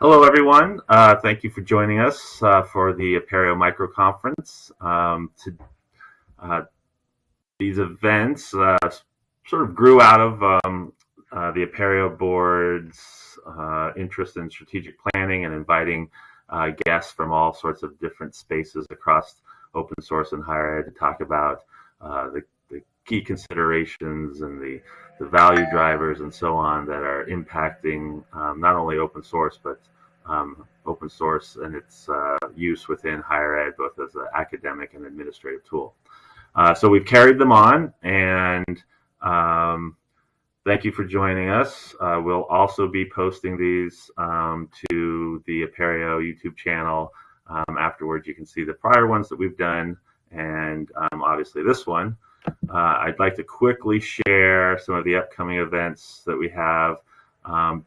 Hello, everyone. Uh, thank you for joining us uh, for the Apereo Micro Conference. Um, to, uh, these events uh, sort of grew out of um, uh, the Apereo board's uh, interest in strategic planning and inviting guests from all sorts of different spaces across open source and higher ed to talk about the key considerations and the the value drivers and so on that are impacting um, not only open source but um, open source and its uh, use within higher ed, both as an academic and administrative tool. Uh, so we've carried them on, and um, thank you for joining us. Uh, we'll also be posting these um, to the Apereo YouTube channel. Um, afterwards, you can see the prior ones that we've done, and um, obviously this one. Uh, I'd like to quickly share some of the upcoming events that we have. Um,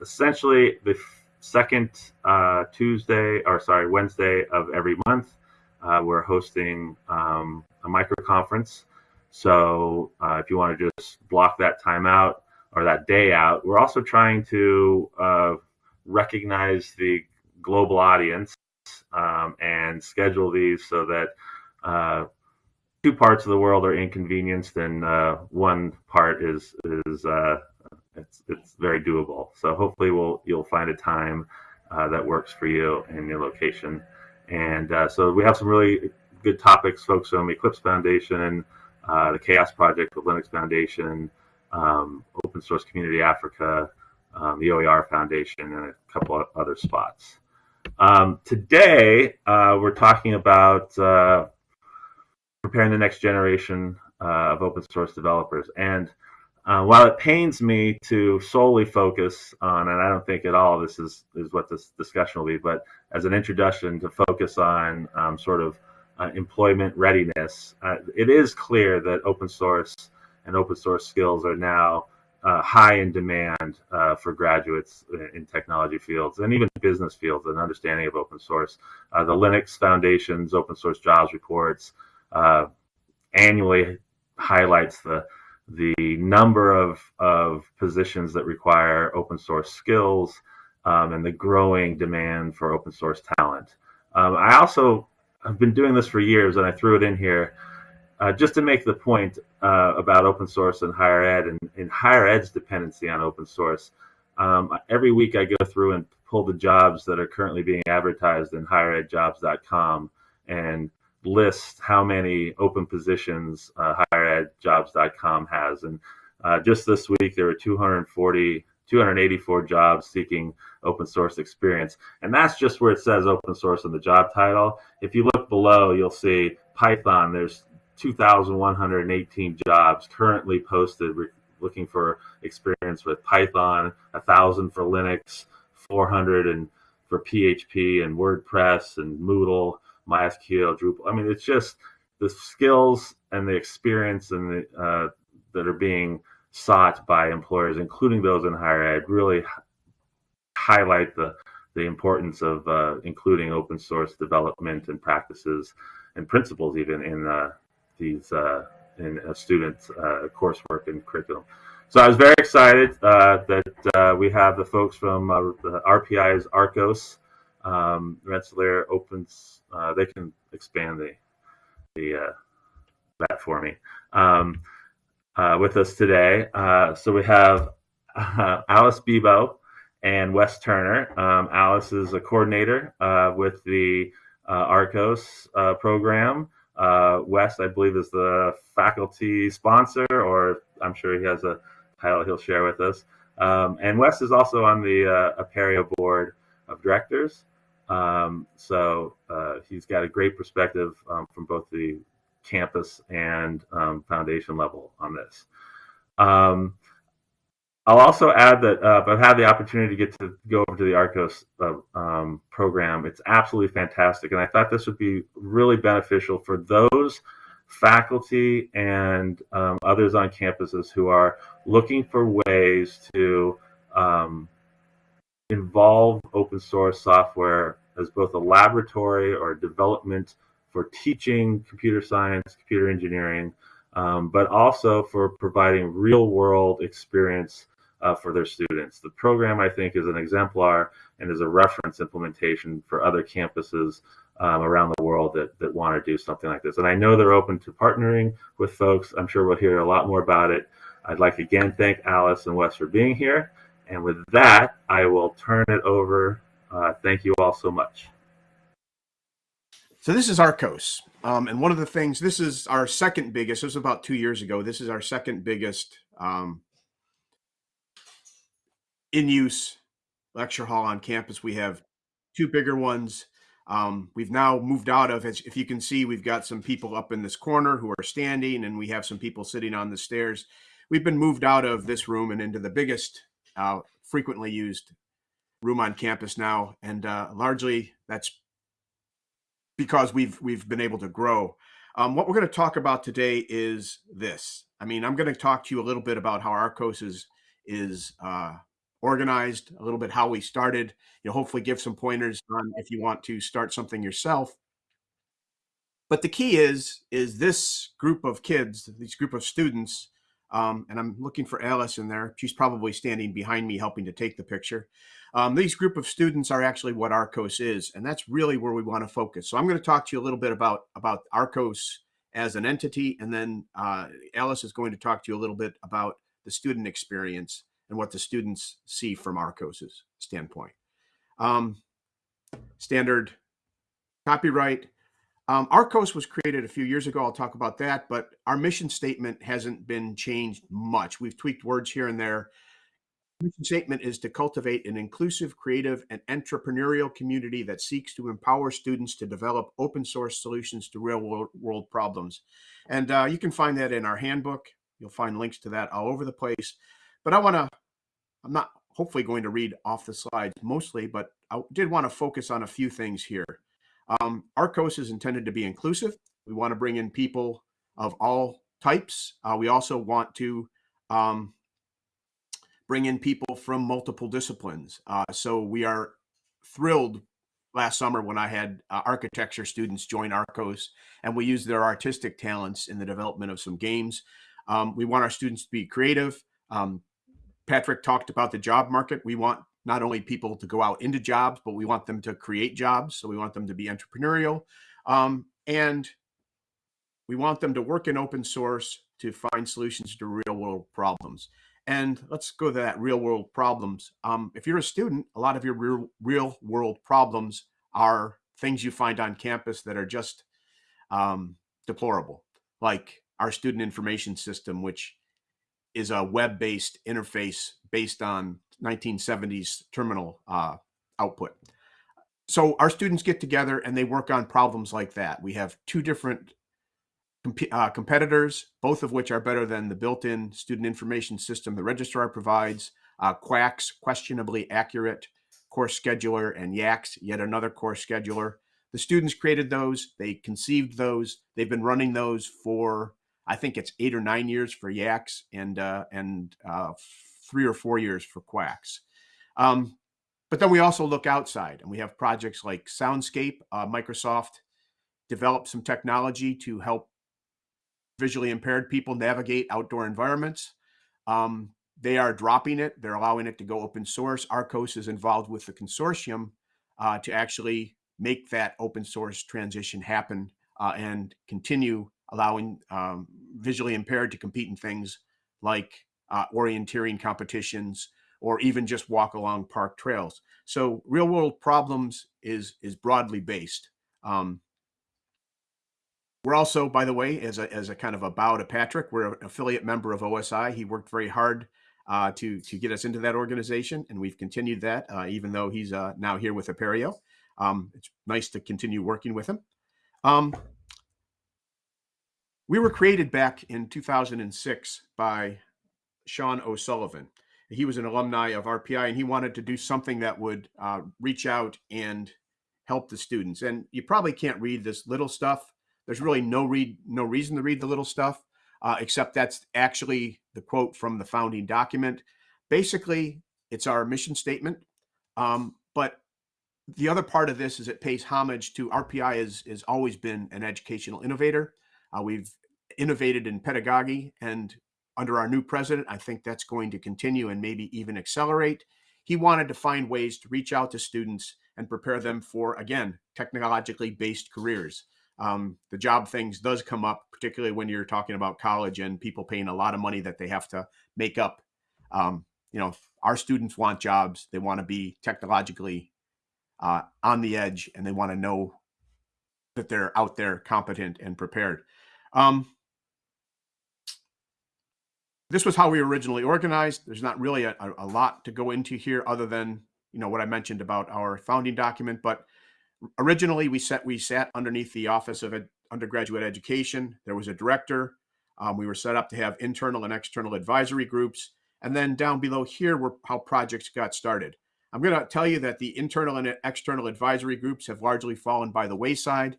essentially, the second uh, Tuesday, or sorry, Wednesday of every month, uh, we're hosting um, a micro conference. So uh, if you want to just block that time out or that day out, we're also trying to uh, recognize the global audience um, and schedule these so that uh, two parts of the world are inconvenienced and uh, one part is is uh, it's it's very doable. So hopefully we'll you'll find a time uh, that works for you and your location. And uh, so we have some really good topics, folks from Eclipse Foundation, uh, the CHAOSS Project, the Linux Foundation, um, Open Source Community Africa, um, the OER Foundation, and a couple of other spots. Um, today, uh, we're talking about preparing the next generation uh, of open source developers. And uh, while it pains me to solely focus on, and I don't think at all this is, is what this discussion will be, but as an introduction to focus on um, sort of uh, employment readiness, uh, it is clear that open source and open source skills are now uh, high in demand uh, for graduates in technology fields and even business fields and understanding of open source. The Linux Foundation's open source jobs reports uh, annually highlights the the number of, of positions that require open source skills um, and the growing demand for open source talent. Um, I also have been doing this for years and I threw it in here uh, just to make the point uh, about open source and higher ed and, and, higher ed's dependency on open source. Um, every week I go through and pull the jobs that are currently being advertised in higheredjobs.com and list how many open positions uh, higheredjobs.com has. And uh, just this week, there were 240, 284 jobs seeking open source experience. And that's just where it says open source in the job title. If you look below, you'll see Python. There's 2,118 jobs currently posted looking for experience with Python, 1,000 for Linux, 400 and for PHP and WordPress and Moodle. MySQL, Drupal. I mean, it's just the skills and the experience and the, uh, that are being sought by employers, including those in higher ed, really highlight the the importance of uh, including open source development and practices and principles even in uh, these uh, in a student's uh, coursework and curriculum. So I was very excited uh, that we have the folks from the RPI's RCOS um, Rensselaer opens, uh, they can expand the, the uh, that for me. Um, uh, with us today. Uh, so we have uh, Alice Bebo and Wes Turner. Um, Alice is a coordinator uh, with the RCOS program. Wes, I believe, is the faculty sponsor, or I'm sure he has a title he'll share with us. Um, and Wes is also on the uh, Apereo board of directors. Um, so uh, he's got a great perspective um, from both the campus and um, foundation level on this. Um, I'll also add that uh, I've had the opportunity to get to go over to the RCOS uh, um, program. It's absolutely fantastic, and I thought this would be really beneficial for those faculty and um, others on campuses who are looking for ways to um, involve open source software as both a laboratory or development for teaching computer science, computer engineering, um, but also for providing real world experience uh, for their students. The program, I think, is an exemplar and is a reference implementation for other campuses um, around the world that, that want to do something like this. And I know they're open to partnering with folks. I'm sure we'll hear a lot more about it. I'd like to again thank Alice and Wes for being here. And with that, I will turn it over. Uh, thank you all so much. So this is RCOS. Um, and one of the things, this is our second biggest, this was about two years ago. This is our second biggest um, in use lecture hall on campus. We have two bigger ones. Um, we've now moved out of it. If you can see, we've got some people up in this corner who are standing, and we have some people sitting on the stairs. We've been moved out of this room and into the biggest, uh, frequently used room on campus now, and uh, largely that's because we've we've been able to grow. Um, what we're going to talk about today is this. I mean, I'm going to talk to you a little bit about how RCOS is is uh, organized, a little bit how we started. You know, hopefully give some pointers on if you want to start something yourself. But the key is is this group of kids, this group of students, um, and I'm looking for Alice in there. She's probably standing behind me helping to take the picture. Um, these group of students are actually what RCOS is, and that's really where we want to focus. So I'm going to talk to you a little bit about, about RCOS as an entity, and then uh, Alice is going to talk to you a little bit about the student experience and what the students see from RCOS's standpoint. Um, standard copyright. Um, RCOS was created a few years ago. I'll talk about that, but our mission statement hasn't been changed much. We've tweaked words here and there mission statement is to cultivate an inclusive, creative, and entrepreneurial community that seeks to empower students to develop open source solutions to real world, problems. And uh, you can find that in our handbook. You'll find links to that all over the place. But I want to, I'm not hopefully going to read off the slides mostly, but I did want to focus on a few things here. Um, RCOS is intended to be inclusive. We want to bring in people of all types. Uh, we also want to um, bring in people from multiple disciplines. Uh, so we are thrilled last summer when I had uh, architecture students join RCOS and we used their artistic talents in the development of some games. Um, we want our students to be creative. Um, Patrick talked about the job market. We want not only people to go out into jobs, but we want them to create jobs. So we want them to be entrepreneurial. Um, and we want them to work in open source to find solutions to real world problems. And let's go to that real world problems. Um, if you're a student, a lot of your real, real world problems are things you find on campus that are just um, deplorable, like our student information system, which is a web-based interface based on 1970s terminal uh, output. So our students get together and they work on problems like that. We have two different uh, competitors, both of which are better than the built-in student information system the registrar provides. Uh, QUACS, questionably accurate course scheduler, and YACS, yet another course scheduler. The students created those. They conceived those. They've been running those for, I think it's eight or nine years for YACS and, uh, and uh, three or four years for QUACS. Um, but then we also look outside and we have projects like Soundscape. Uh, Microsoft developed some technology to help visually impaired people navigate outdoor environments. Um, they are dropping it. They're allowing it to go open source. RCOS is involved with the consortium uh, to actually make that open source transition happen uh, and continue allowing um, visually impaired to compete in things like uh, orienteering competitions or even just walk along park trails. So real world problems is is broadly based. Um, we're also, by the way, as a, as a kind of a bow to Patrick, we're an affiliate member of OSI. He worked very hard uh, to, to get us into that organization, and we've continued that, uh, even though he's uh, now here with Apereo. Um, it's nice to continue working with him. Um, we were created back in 2006 by Sean O'Sullivan. He was an alumni of RPI, and he wanted to do something that would uh, reach out and help the students. And you probably can't read this little stuff there's really no read, no reason to read the little stuff, uh, except that's actually the quote from the founding document. Basically, it's our mission statement. Um, but the other part of this is it pays homage to RPI has, has always been an educational innovator. Uh, we've innovated in pedagogy and under our new president, I think that's going to continue and maybe even accelerate. He wanted to find ways to reach out to students and prepare them for, again, technologically based careers. Um, the job things does come up, particularly when you're talking about college and people paying a lot of money that they have to make up. Um, you know, our students want jobs. They want to be technologically uh, on the edge and they want to know that they're out there competent and prepared. Um, this was how we originally organized. There's not really a, a, lot to go into here other than, you know, what I mentioned about our founding document. But originally we set we sat underneath the Office of Ed, Undergraduate Education. There was a director. Um, we were set up to have internal and external advisory groups. And then down below here were how projects got started. I'm going to tell you that the internal and external advisory groups have largely fallen by the wayside.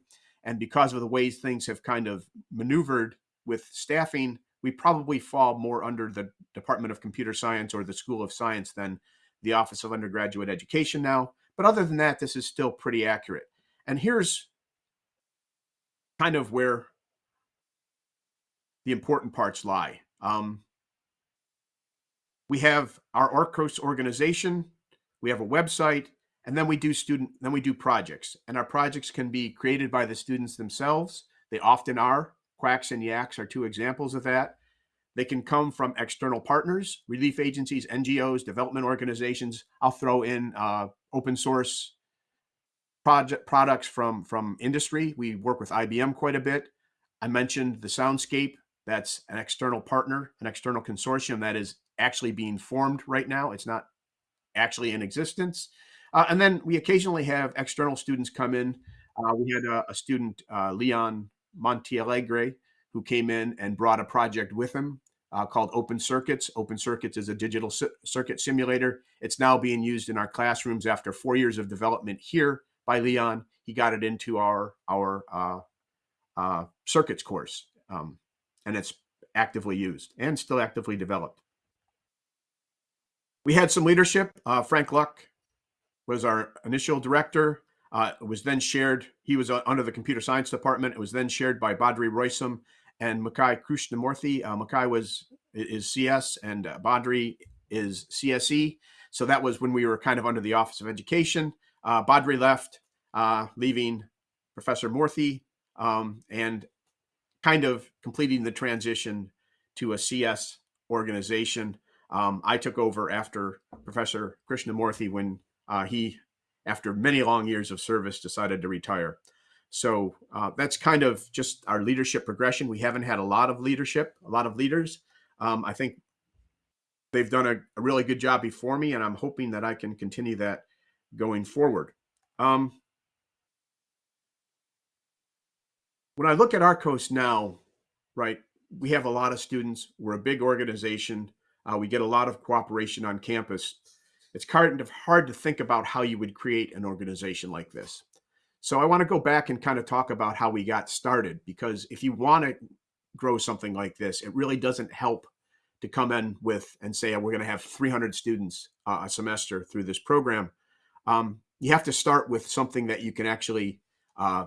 And because of the ways things have kind of maneuvered with staffing, we probably fall more under the Department of Computer Science or the School of Science than the Office of Undergraduate Education now. But other than that, this is still pretty accurate. And here's kind of where the important parts lie. Um, we have our RCOS organization, we have a website, and then we do student, then we do projects. And our projects can be created by the students themselves. They often are. QUACS and YACS are two examples of that. They can come from external partners, relief agencies, NGOs, development organizations. I'll throw in uh, open source project products from from industry. We work with IBM quite a bit. I mentioned the Soundscape. That's an external partner, an external consortium that is actually being formed right now. It's not actually in existence. Uh, and then we occasionally have external students come in. Uh, we had a, a student, uh, Leon Montealegre, who came in and brought a project with him uh, called Open Circuits. Open Circuits is a digital circuit simulator. It's now being used in our classrooms after four years of development here by Leon. He got it into our our uh, circuits course, um, and it's actively used and still actively developed. We had some leadership. Uh, Frank Luk was our initial director. Uh, it was then shared. He was uh, under the computer science department. It was then shared by Badri Roysam and Mukkai Krishnamoorthy. Uh, Mukkai was is CS and uh, Badri is CSE. So that was when we were kind of under the Office of Education. Uh, Badri left, uh, leaving Professor Murthy um, and kind of completing the transition to a CS organization. Um, I took over after Professor Krishnamoorthy when uh, he, after many long years of service, decided to retire. So uh, that's kind of just our leadership progression. We haven't had a lot of leadership, a lot of leaders. Um, I think they've done a, a, really good job before me, and I'm hoping that I can continue that going forward. Um, when I look at RCOS now, right, we have a lot of students. We're a big organization. Uh, we get a lot of cooperation on campus. It's kind of hard to think about how you would create an organization like this. So I want to go back and kind of talk about how we got started because if you want to grow something like this, it really doesn't help to come in with and say we're going to have 300 students uh, a semester through this program. Um, you have to start with something that you can actually uh,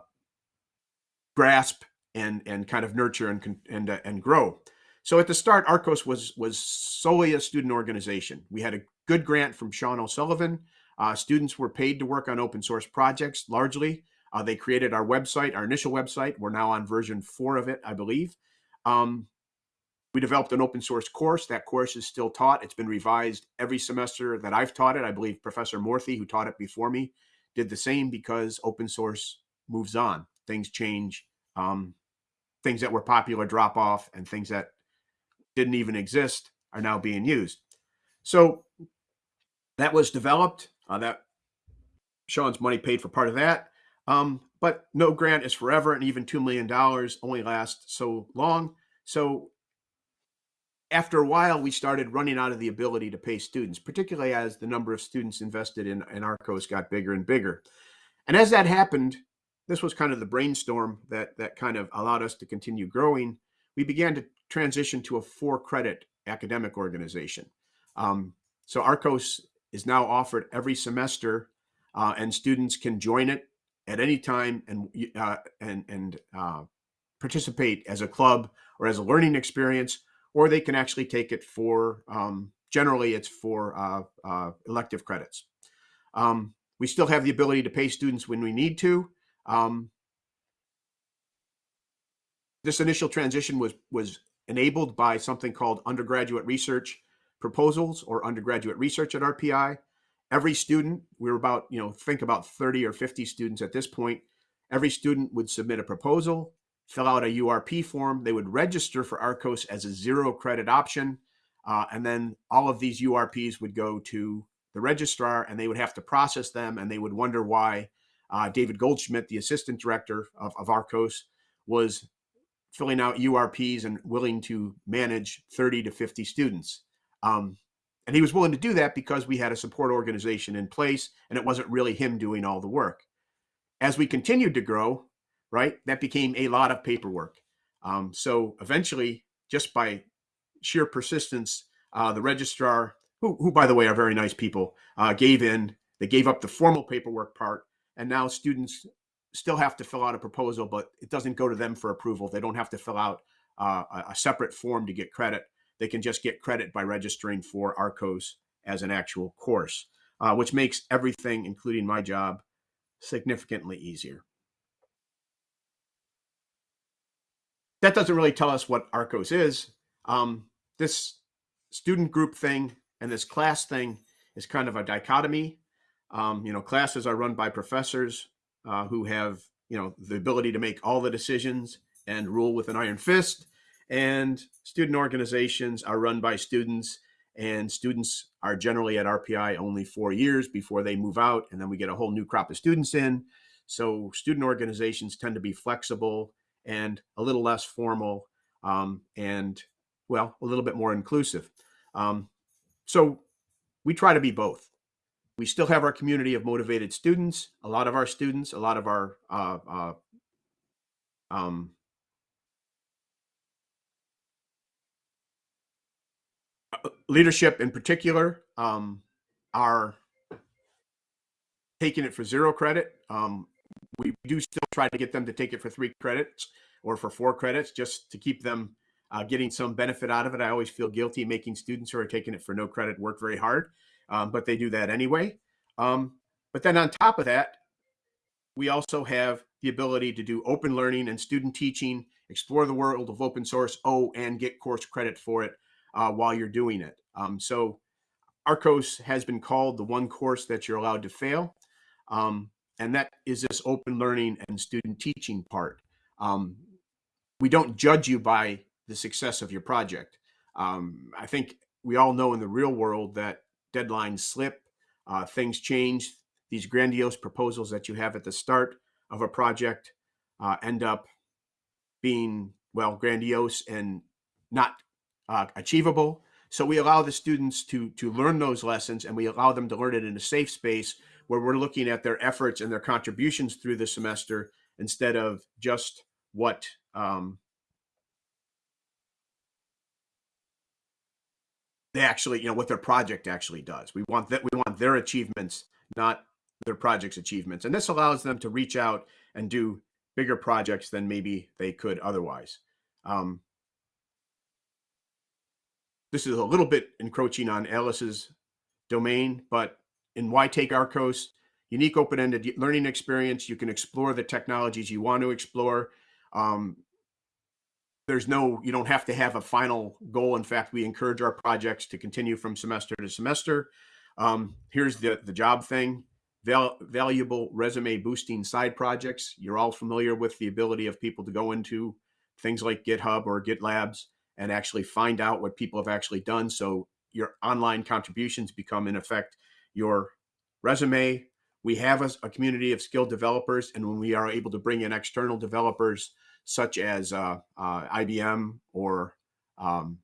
grasp and and kind of nurture and and uh, and grow. So at the start, RCOS was was solely a student organization. We had a good grant from Sean O'Sullivan. Uh, students were paid to work on open source projects largely. Uh, they created our website, our initial website. We're now on version four of it, I believe. Um, we developed an open source course. That course is still taught. It's been revised every semester that I've taught it. I believe Professor Moorthy, who taught it before me, did the same because open source moves on. Things change. Um, things that were popular drop off, and things that didn't even exist are now being used. So that was developed. Uh, that Sean's money paid for part of that. Um, but no grant is forever, and even $2 million only lasts so long. So after a while, we started running out of the ability to pay students, particularly as the number of students invested in, in RCOS got bigger and bigger. And as that happened, this was kind of the brainstorm that, that kind of allowed us to continue growing. We began to transition to a four credit academic organization. Um, so RCOS is now offered every semester, uh, and students can join it at any time and uh, and and uh, participate as a club or as a learning experience, or they can actually take it for, um, generally, it's for uh, uh, elective credits. Um, we still have the ability to pay students when we need to. Um, this initial transition was was enabled by something called undergraduate research proposals or undergraduate research at RPI. Every student, we are about, you know, think about 30 or 50 students at this point. Every student would submit a proposal, fill out a URP form. They would register for RCOS as a zero credit option. Uh, and then all of these URPs would go to the registrar and they would have to process them and they would wonder why uh, David Goldschmidt, the assistant director of, of RCOS, was filling out URPs and willing to manage 30 to 50 students. Um, and he was willing to do that because we had a support organization in place and it wasn't really him doing all the work. As we continued to grow, right, that became a lot of paperwork. Um, so eventually, just by sheer persistence, uh, the registrar, who, who, by the way are very nice people, uh, gave in. They gave up the formal paperwork part, and now students still have to fill out a proposal, but it doesn't go to them for approval. They don't have to fill out uh, a separate form to get credit. They can just get credit by registering for RCOS as an actual course, uh, which makes everything, including my job, significantly easier. That doesn't really tell us what RCOS is. Um, this student group thing and this class thing is kind of a dichotomy. Um, you know, classes are run by professors uh, who have you know the ability to make all the decisions and rule with an iron fist and student organizations are run by students and students are generally at rpi only four years before they move out and then we get a whole new crop of students in so student organizations tend to be flexible and a little less formal um, and well a little bit more inclusive um, so we try to be both we still have our community of motivated students. A lot of our students, a lot of our uh, uh, um, uh, leadership in particular um, are taking it for zero credit. Um, we do still try to get them to take it for three credits or for four credits just to keep them uh, getting some benefit out of it. I always feel guilty making students who are taking it for no credit work very hard um, but they do that anyway. Um, but then on top of that, we also have the ability to do open learning and student teaching, explore the world of open source, oh, and get course credit for it uh, while you're doing it. Um, so RCOS has been called the one course that you're allowed to fail. Um, and that is this open learning and student teaching part. Um, we don't judge you by the success of your project. Um, I think we all know in the real world that deadlines slip, uh, things change. These grandiose proposals that you have at the start of a project uh, end up being, well, grandiose and not uh, achievable. So we allow the students to, to learn those lessons and we allow them to learn it in a safe space where we're looking at their efforts and their contributions through the semester instead of just what um, they actually, you know, what their project actually does. We want that we want their achievements, not their project's achievements. And this allows them to reach out and do bigger projects than maybe they could otherwise. Um, this is a little bit encroaching on Alice's domain, but in Why Take RCOS, unique open-ended learning experience, you can explore the technologies you want to explore. Um, there's no you don't have to have a final goal. In fact we encourage our projects to continue from semester to semester. Um, here's the the job thing. Val, valuable resume boosting side projects. You're all familiar with the ability of people to go into things like github or gitlabs and actually find out what people have actually done so your online contributions become in effect your resume we have a, a community of skilled developers and when we are able to bring in external developers such as uh, uh, IBM or um,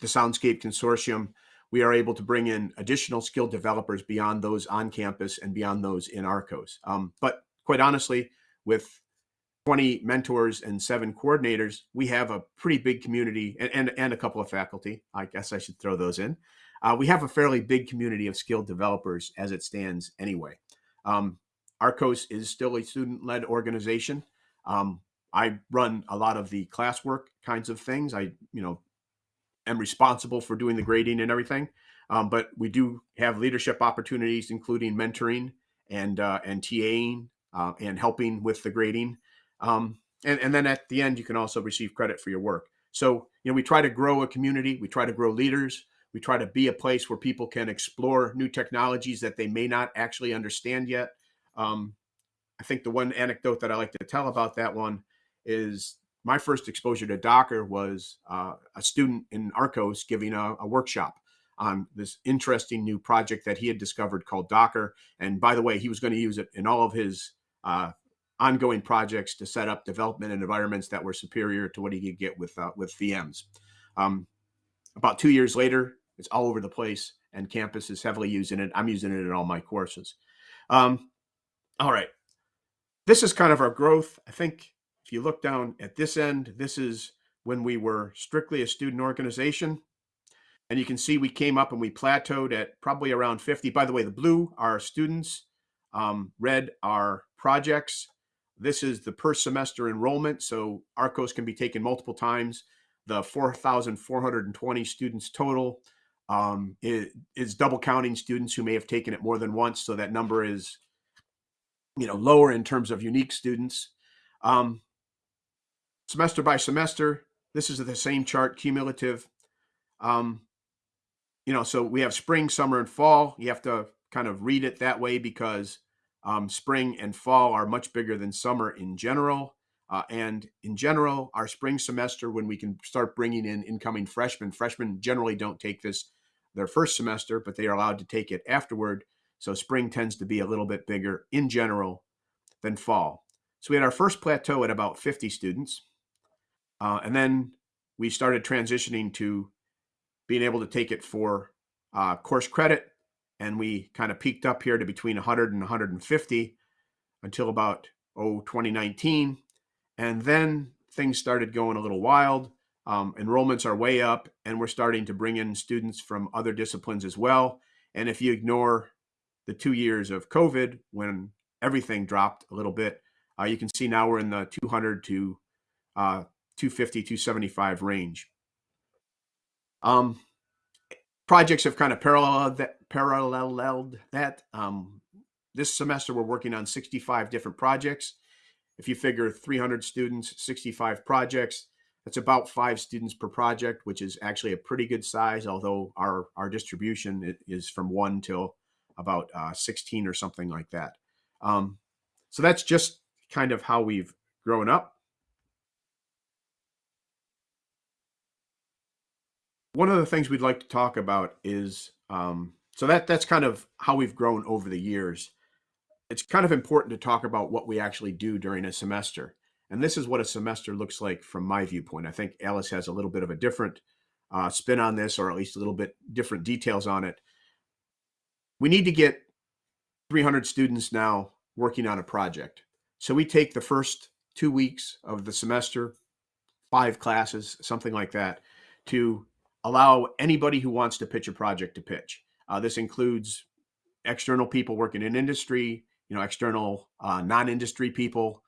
the Soundscape Consortium, we are able to bring in additional skilled developers beyond those on campus and beyond those in RCOS. Um, but quite honestly, with 20 mentors and seven coordinators, we have a pretty big community and, and, and a couple of faculty. I guess I should throw those in. Uh, we have a fairly big community of skilled developers as it stands anyway. Um, RCOS is still a student led organization. Um, I run a lot of the classwork kinds of things. I, you know, am responsible for doing the grading and everything. Um, but we do have leadership opportunities, including mentoring and uh, and TAing uh, and helping with the grading. Um, and, and then at the end, you can also receive credit for your work. So, you know, we try to grow a community, we try to grow leaders, we try to be a place where people can explore new technologies that they may not actually understand yet. Um, I think the one anecdote that I like to tell about that one is my first exposure to Docker was uh, a student in RCOS giving a, a, workshop on this interesting new project that he had discovered called Docker. And by the way, he was going to use it in all of his uh, ongoing projects to set up development and environments that were superior to what he could get with uh, with VMs. Um, about two years later, it's all over the place, and campus is heavily using it. I'm using it in all my courses. Um, all right, this is kind of our growth. I think if you look down at this end, this is when we were strictly a student organization. And you can see we came up and we plateaued at probably around 50. By the way, the blue are students, um, red are projects. This is the per semester enrollment. So RCOS can be taken multiple times. The 4,420 students total um, is, is double counting students who may have taken it more than once. So that number is, you know, lower in terms of unique students. Um, semester by semester, this is the same chart, cumulative. Um, you know, so we have spring, summer, and fall. You have to kind of read it that way because um, spring and fall are much bigger than summer in general. Uh, and in general, our spring semester, when we can start bringing in incoming freshmen, freshmen generally don't take this their first semester, but they are allowed to take it afterward. So spring tends to be a little bit bigger in general than fall. So we had our first plateau at about 50 students. Uh, and then we started transitioning to being able to take it for uh, course credit and we kind of peaked up here to between 100 and 150 until about oh 2019 and then things started going a little wild. Um, enrollments are way up and we're starting to bring in students from other disciplines as well. And if you ignore the two years of covid when everything dropped a little bit uh, you can see now we're in the 200 to uh, 250 275 range. Um, projects have kind of paralleled that. Paralleled that. Um, this semester, we're working on 65 different projects. If you figure 300 students, 65 projects, that's about five students per project, which is actually a pretty good size, although our, our distribution is from one till about uh, 16 or something like that. Um, so that's just kind of how we've grown up. One of the things we'd like to talk about is um, so that that's kind of how we've grown over the years. It's kind of important to talk about what we actually do during a semester. And this is what a semester looks like from my viewpoint. I think Alice has a little bit of a different uh, spin on this, or at least a little bit different details on it. We need to get 300 students now working on a project. So we take the first two weeks of the semester, five classes, something like that, to allow anybody who wants to pitch a project to pitch. Uh, this includes external people working in industry, you know, external uh, non-industry people.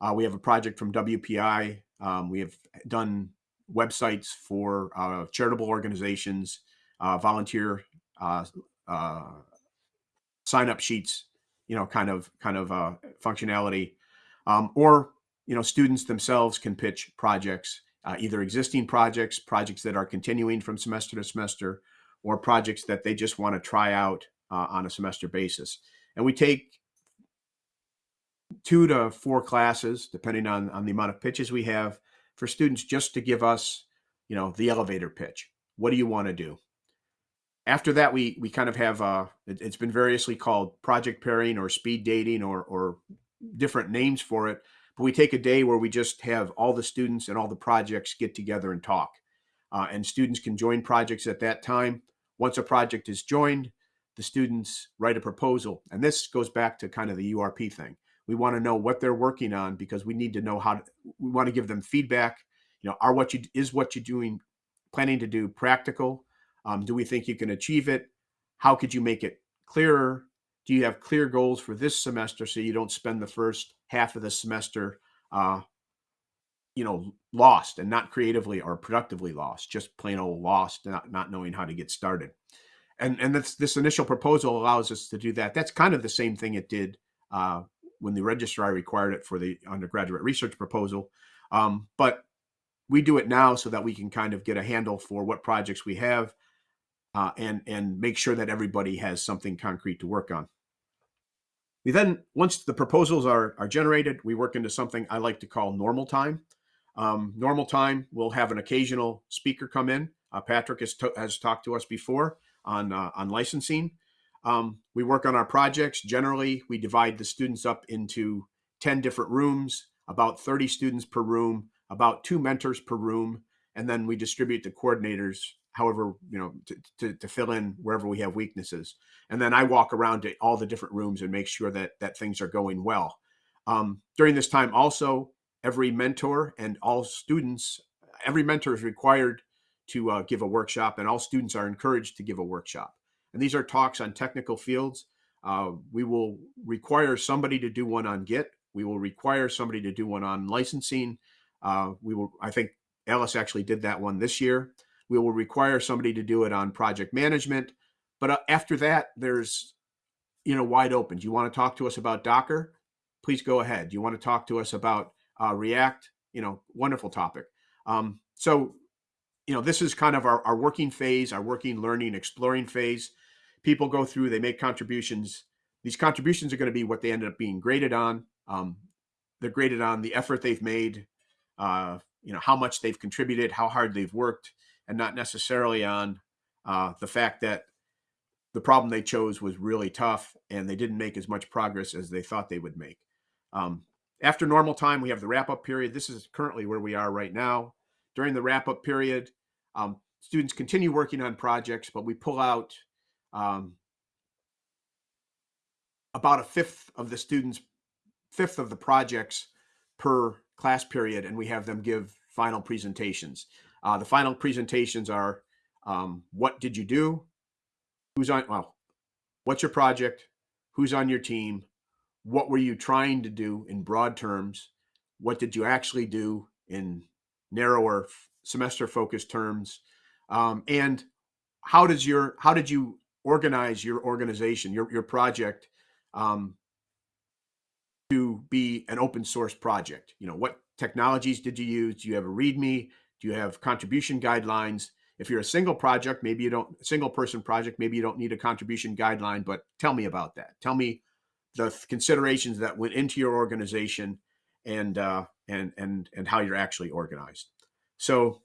Uh, we have a project from WPI. Um, we have done websites for uh, charitable organizations, uh, volunteer uh, sign-up sheets, you know, kind of kind of functionality, um, or you know, students themselves can pitch projects uh, either existing projects, projects that are continuing from semester to semester, or projects that they just want to try out uh, on a semester basis. And we take two to four classes, depending on, on the amount of pitches we have, for students just to give us, you know, the elevator pitch. What do you want to do? After that, we we kind of have uh, it, it's been variously called project pairing or speed dating or or different names for it but we take a day where we just have all the students and all the projects get together and talk. Uh, and students can join projects at that time. Once a project is joined, the students write a proposal. And this goes back to kind of the URP thing. We want to know what they're working on because we need to know how to, we want to give them feedback. You know, are what you is what you're doing, planning to do practical? Um, do we think you can achieve it? How could you make it clearer? Do you have clear goals for this semester so you don't spend the first half of the semester uh, you know, lost and not creatively or productively lost, just plain old lost, not, not knowing how to get started. And, and this, this initial proposal allows us to do that. That's kind of the same thing it did uh, when the registrar required it for the undergraduate research proposal. Um, but we do it now so that we can kind of get a handle for what projects we have uh, and and make sure that everybody has something concrete to work on. We then, once the proposals are are generated, we work into something I like to call normal time. Um, normal time, we'll have an occasional speaker come in. Uh, Patrick has, has talked to us before on uh, on licensing. Um, we work on our projects. Generally, we divide the students up into 10 different rooms, about 30 students per room, about two mentors per room, and then we distribute the coordinators however you know to, to, to, fill in wherever we have weaknesses and then i walk around to all the different rooms and make sure that that things are going well um, during this time also every mentor and all students every mentor is required to uh, give a workshop and all students are encouraged to give a workshop and these are talks on technical fields uh, we will require somebody to do one on git we will require somebody to do one on licensing uh, we will, I think Alice actually did that one this year. We will require somebody to do it on project management. But uh, after that, there's, you know, wide open. Do you want to talk to us about Docker? Please go ahead. Do you want to talk to us about uh, React? You know, wonderful topic. Um, so, you know, this is kind of our, our working phase, our working, learning, exploring phase. People go through, they make contributions. These contributions are going to be what they end up being graded on. Um, they're graded on the effort they've made, uh, you know how much they've contributed, how hard they've worked, and not necessarily on uh, the fact that the problem they chose was really tough and they didn't make as much progress as they thought they would make. Um, after normal time, we have the wrap up period. This is currently where we are right now. During the wrap up period, um, students continue working on projects, but we pull out um, about a fifth of the students, fifth of the projects per class period and we have them give final presentations. Uh, the final presentations are um, what did you do? Who's on, well, what's your project? Who's on your team? What were you trying to do in broad terms? What did you actually do in narrower semester focused terms? Um, and how does your, how did you organize your organization, your, your project um, to be an open source project? You know, what technologies did you use? Do you have a README? Do you have contribution guidelines? If you're a single project, maybe you don't, single person project, maybe you don't need a contribution guideline, but tell me about that. Tell me the considerations that went into your organization and, uh, and, and, and how you're actually organized. So,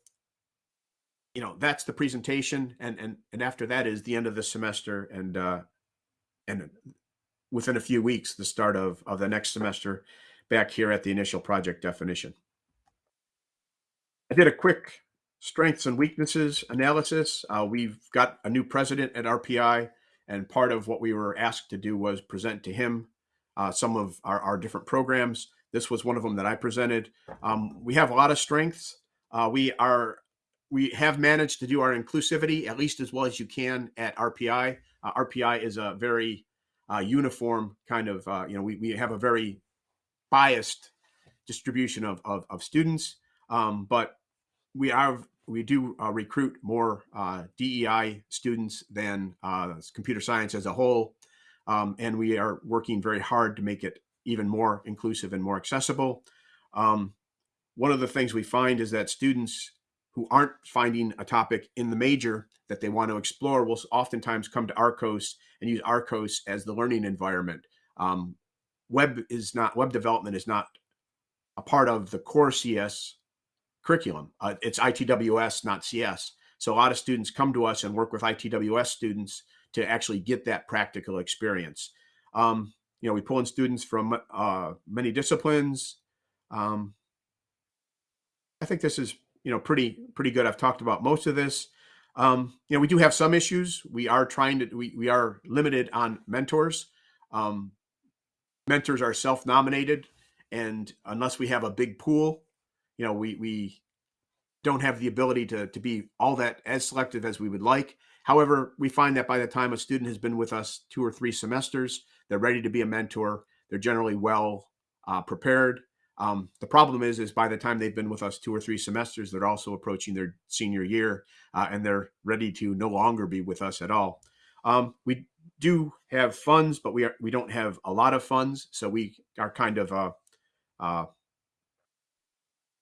you know, that's the presentation. And, and, and after that is the end of the semester and, uh, and within a few weeks, the start of, of the next semester back here at the initial project definition. I did a quick strengths and weaknesses analysis. Uh, we've got a new president at RPI, and part of what we were asked to do was present to him uh, some of our, our, different programs. This was one of them that I presented. Um, we have a lot of strengths. Uh, we are we have managed to do our inclusivity at least as well as you can at RPI. Uh, RPI is a very uh, uniform kind of, uh, you know, we, we have a very biased distribution of, of, of students, um, but we are we do uh, recruit more uh, DEI students than uh, computer science as a whole, um, and we are working very hard to make it even more inclusive and more accessible. Um, one of the things we find is that students who aren't finding a topic in the major that they want to explore will oftentimes come to RCOS and use RCOS as the learning environment. Um, web is not web development is not a part of the core CS curriculum. Uh, it's ITWS, not CS. So a lot of students come to us and work with ITWS students to actually get that practical experience. Um, you know, we pull in students from uh, many disciplines. Um, I think this is you know, pretty pretty good. I've talked about most of this. Um, you know, we do have some issues. We are trying to we we are limited on mentors. Um, mentors are self-nominated, and unless we have a big pool, you know, we we don't have the ability to to be all that as selective as we would like. However, we find that by the time a student has been with us two or three semesters, they're ready to be a mentor. They're generally well uh, prepared. Um, the problem is, is by the time they've been with us two or three semesters, they're also approaching their senior year, uh, and they're ready to no longer be with us at all. Um, we do have funds, but we are we don't have a lot of funds, so we are kind of uh, uh,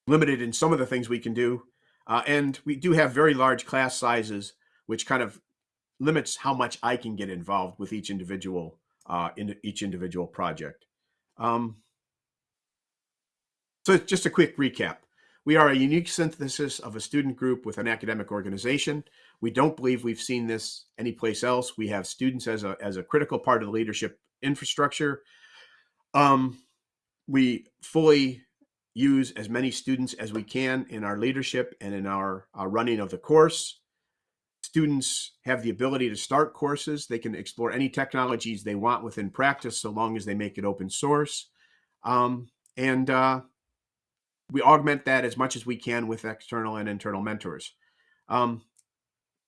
limited in some of the things we can do, uh, and we do have very large class sizes, which kind of limits how much I can get involved with each individual uh, in each individual project. Um, so just a quick recap. We are a unique synthesis of a student group with an academic organization. We don't believe we've seen this anyplace else. We have students as a, as a critical part of the leadership infrastructure. Um, we fully use as many students as we can in our leadership and in our, our running of the course. Students have the ability to start courses. They can explore any technologies they want within practice so long as they make it open source. Um, and uh, we augment that as much as we can with external and internal mentors. Um,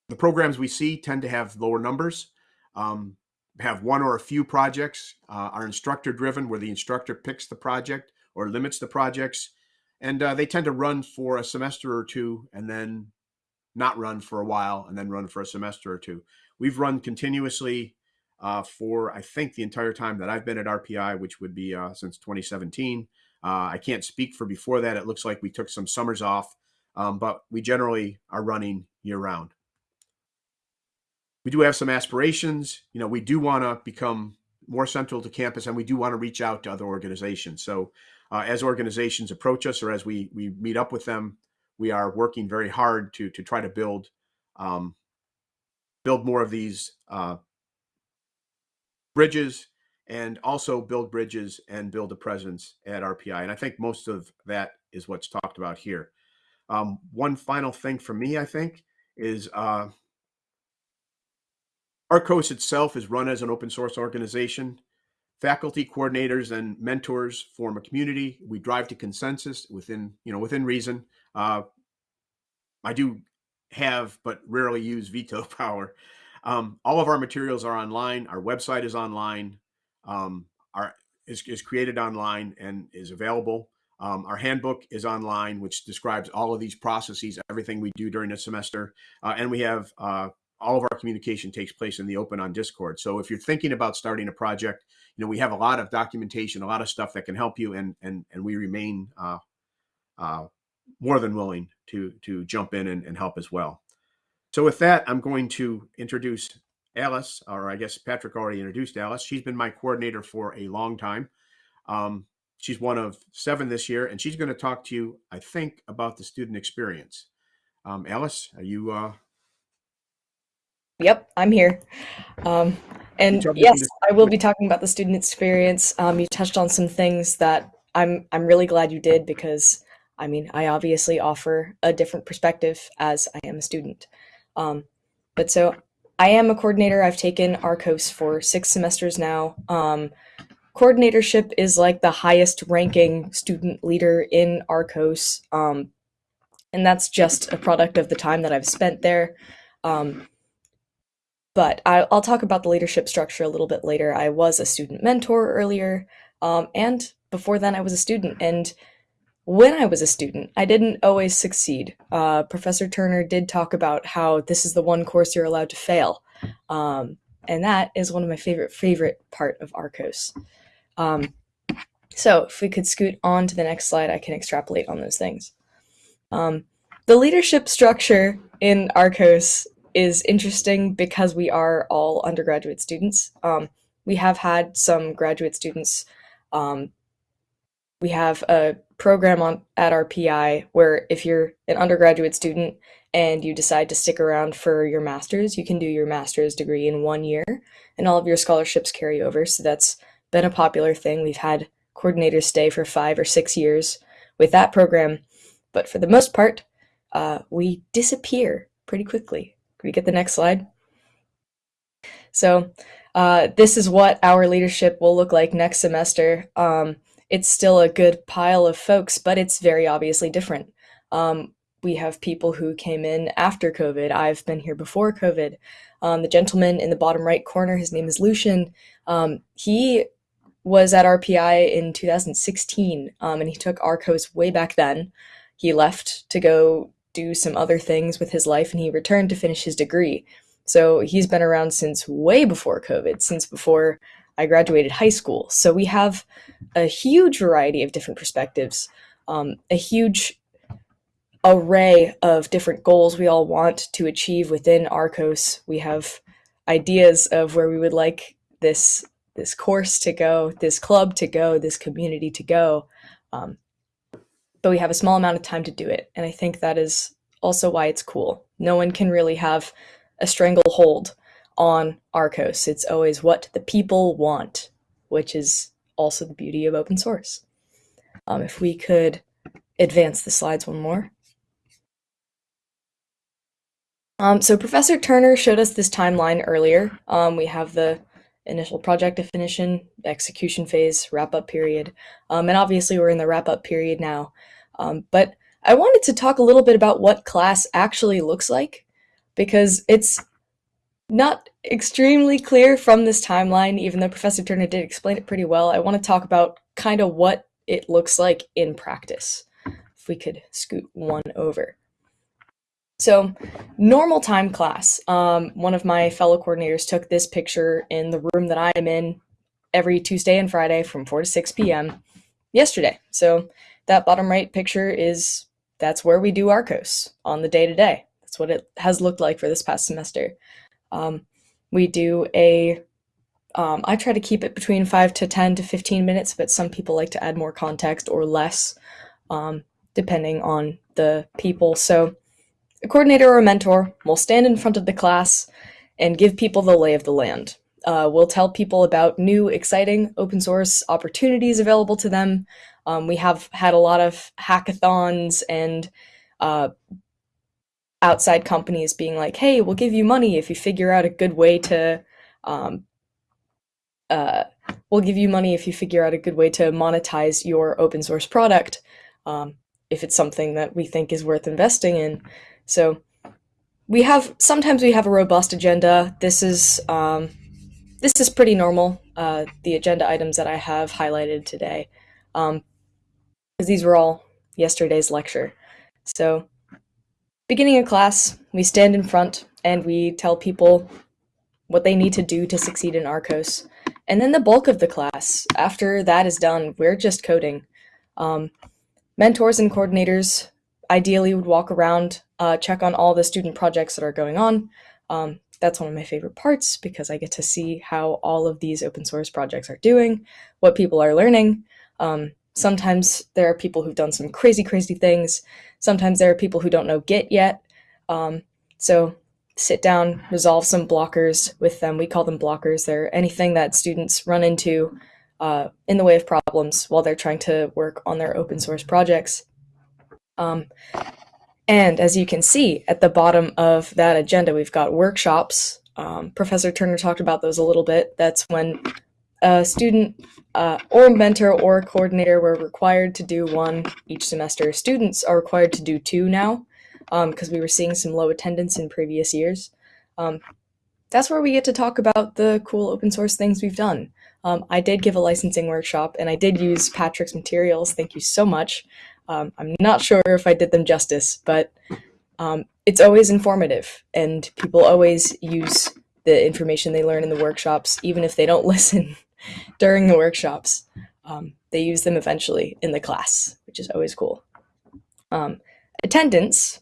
the programs we see tend to have lower numbers, um, have one or a few projects, uh, are instructor driven where the instructor picks the project or limits the projects. And uh, they tend to run for a semester or two and then not run for a while and then run for a semester or two. We've run continuously uh, for, I think, the entire time that I've been at RPI, which would be uh, since 2017. Uh, I can't speak for before that. It looks like we took some summers off, um, but we generally are running year round we do have some aspirations. You know, we do want to become more central to campus and we do want to reach out to other organizations. So uh, as organizations approach us or as we, we meet up with them, we are working very hard to, to try to build, um, build more of these uh, bridges and also build bridges and build a presence at RPI. And I think most of that is what's talked about here. Um, one final thing for me, I think, is uh, RCOS itself is run as an open source organization. Faculty coordinators and mentors form a community. We drive to consensus within, you know, within reason. Uh, I do have, but rarely use veto power. Um, all of our materials are online. Our website is online. Um, our is, is created online and is available. Um, our handbook is online, which describes all of these processes, everything we do during the semester. Uh, and we have uh, all of our communication takes place in the open on Discord. So if you're thinking about starting a project, you know, we have a lot of documentation, a lot of stuff that can help you, and and and we remain uh, uh, more than willing to to jump in and, and help as well. So with that, I'm going to introduce Alice, or I guess Patrick already introduced Alice. She's been my coordinator for a long time. Um, she's one of seven this year, and she's going to talk to you, I think, about the student experience. Um, Alice, are you uh, Yep, I'm here. Um, and yes, I will be talking about the student experience. Um, you touched on some things that I'm I'm really glad you did because I mean I obviously offer a different perspective as I am a student. Um, but so I am a coordinator. I've taken RCOS for six semesters now. Um, coordinatorship is like the highest ranking student leader in RCOS, um, and that's just a product of the time that I've spent there. Um, but I, will talk about the leadership structure a little bit later. I was a student mentor earlier, um, and before then I was a student. And when I was a student, I didn't always succeed. Uh, Professor Turner did talk about how this is the one course you're allowed to fail. Um, and that is one of my favorite, favorite part of RCOS. Um, so if we could scoot on to the next slide, I can extrapolate on those things. Um, the leadership structure in RCOS is interesting because we are all undergraduate students. Um, we have had some graduate students. Um, we have a program on at PI where if you're an undergraduate student and you decide to stick around for your master's, you can do your master's degree in one year, and all of your scholarships carry over. So that's been a popular thing. We've had coordinators stay for five or six years with that program, but for the most part, uh, we disappear pretty quickly. Can we get the next slide? So uh, this is what our leadership will look like next semester. Um, it's still a good pile of folks, but it's very obviously different. Um, we have people who came in after COVID. I've been here before COVID. Um, the gentleman in the bottom right corner, his name is Lucian. Um, he was at RPI in 2016, um, and he took RCOS way back then. He left to go do some other things with his life, and he returned to finish his degree. So he's been around since way before COVID, since before I graduated high school. So we have a huge variety of different perspectives, um, a huge array of different goals we all want to achieve within RCOS. We have ideas of where we would like this this course to go, this club to go, this community to go. Um, but we have a small amount of time to do it, and I think that is also why it's cool. No one can really have a stranglehold on RCOS. It's always what the people want, which is also the beauty of open source. Um, if we could advance the slides one more. Um, so Professor Turner showed us this timeline earlier. Um, we have the initial project definition, execution phase, wrap-up period, um, and obviously we're in the wrap-up period now. Um, but I wanted to talk a little bit about what class actually looks like, because it's not extremely clear from this timeline, even though Professor Turner did explain it pretty well. I want to talk about kind of what it looks like in practice. If we could scoot one over. So, normal time class. Um, one of my fellow coordinators took this picture in the room that I am in every Tuesday and Friday from 4 to 6 p.m. yesterday. So, that bottom right picture is that's where we do RCOS on the day to day. That's what it has looked like for this past semester. Um, we do a. Um, I try to keep it between 5 to 10 to 15 minutes, but some people like to add more context or less, um, depending on the people. So, a coordinator or a mentor will stand in front of the class and give people the lay of the land. Uh, we'll tell people about new, exciting open source opportunities available to them. Um, we have had a lot of hackathons and uh, outside companies being like, hey, we'll give you money if you figure out a good way to, um, uh, we'll give you money if you figure out a good way to monetize your open source product, um, if it's something that we think is worth investing in. So we have, sometimes we have a robust agenda. This is, um, this is pretty normal, uh, the agenda items that I have highlighted today, because these were all yesterday's lecture. So Beginning of class, we stand in front and we tell people what they need to do to succeed in RCOS. And then the bulk of the class, after that is done, we're just coding. Um, mentors and coordinators ideally would walk around, uh, check on all the student projects that are going on. Um, that's one of my favorite parts because I get to see how all of these open source projects are doing, what people are learning. Um, sometimes there are people who've done some crazy, crazy things Sometimes there are people who don't know Git yet. Um, so sit down, resolve some blockers with them. We call them blockers. They're anything that students run into uh, in the way of problems while they're trying to work on their open source projects. Um, and as you can see at the bottom of that agenda, we've got workshops. Um, Professor Turner talked about those a little bit. That's when a student uh, or mentor or coordinator were required to do one each semester. Students are required to do two now because um, we were seeing some low attendance in previous years. Um, that's where we get to talk about the cool open source things we've done. Um, I did give a licensing workshop and I did use Patrick's materials. Thank you so much. Um, I'm not sure if I did them justice, but um, it's always informative and people always use the information they learn in the workshops, even if they don't listen during the workshops. Um, they use them eventually in the class, which is always cool. Um, attendance,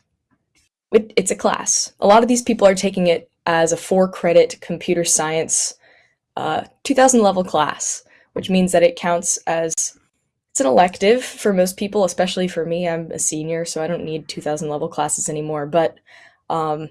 it, it's a class. A lot of these people are taking it as a four credit computer science uh, 2000 level class, which means that it counts as it's an elective for most people, especially for me. I'm a senior, so I don't need 2000 level classes anymore, but um,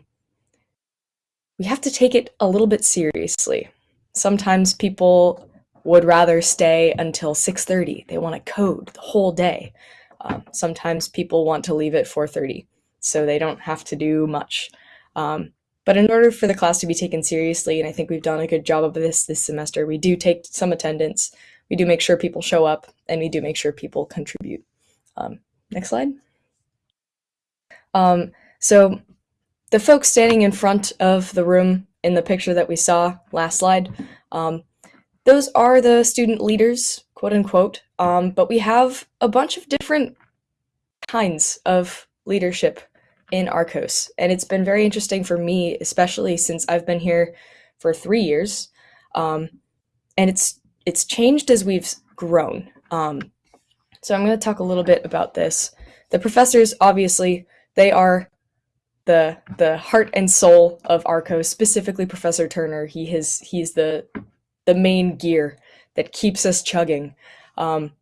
we have to take it a little bit seriously. Sometimes people would rather stay until 6.30. They want to code the whole day. Um, sometimes people want to leave at 4.30, so they don't have to do much. Um, but in order for the class to be taken seriously, and I think we've done a good job of this this semester, we do take some attendance, we do make sure people show up, and we do make sure people contribute. Um, next slide. Um, so the folks standing in front of the room in the picture that we saw last slide, um, those are the student leaders, quote unquote. Um, but we have a bunch of different kinds of leadership in RCOS. And it's been very interesting for me, especially since I've been here for three years. Um, and it's it's changed as we've grown. Um, so I'm going to talk a little bit about this. The professors, obviously, they are the the heart and soul of RCOS, specifically Professor Turner. He has he's the the main gear that keeps us chugging. Um,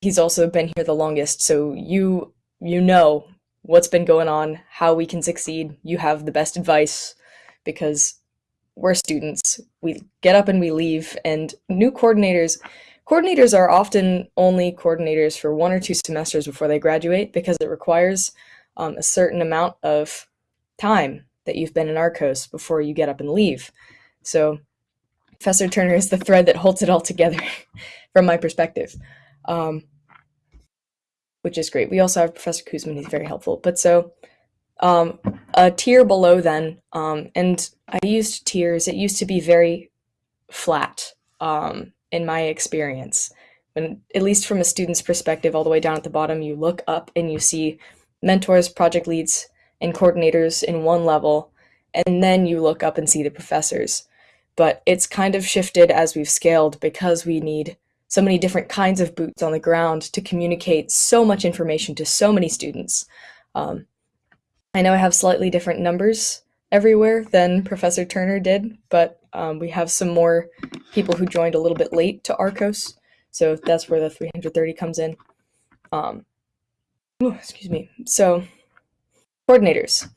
he's also been here the longest, so you you know what's been going on, how we can succeed. You have the best advice because we're students. We get up and we leave, and new coordinators. Coordinators are often only coordinators for one or two semesters before they graduate because it requires um, a certain amount of time that you've been in RCOS before you get up and leave. So Professor Turner is the thread that holds it all together from my perspective, um, which is great. We also have Professor Kuzman, he's very helpful. But so um, a tier below then, um, and I used tiers, it used to be very flat um, in my experience. When, at least from a student's perspective, all the way down at the bottom, you look up and you see mentors, project leads, and coordinators in one level, and then you look up and see the professors but it's kind of shifted as we've scaled because we need so many different kinds of boots on the ground to communicate so much information to so many students. Um, I know I have slightly different numbers everywhere than Professor Turner did, but um, we have some more people who joined a little bit late to RCOS, so that's where the 330 comes in. Um, ooh, excuse me. So, coordinators.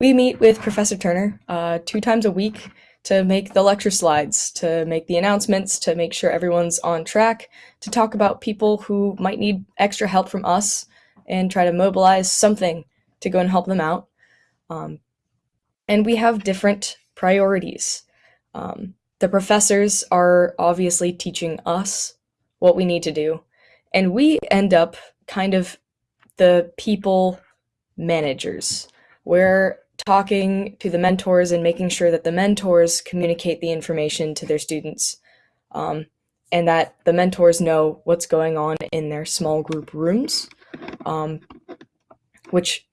We meet with Professor Turner uh, two times a week to make the lecture slides, to make the announcements, to make sure everyone's on track, to talk about people who might need extra help from us and try to mobilize something to go and help them out. Um, and we have different priorities. Um, the professors are obviously teaching us what we need to do, and we end up kind of the people managers, where talking to the mentors and making sure that the mentors communicate the information to their students um, and that the mentors know what's going on in their small group rooms, um, which,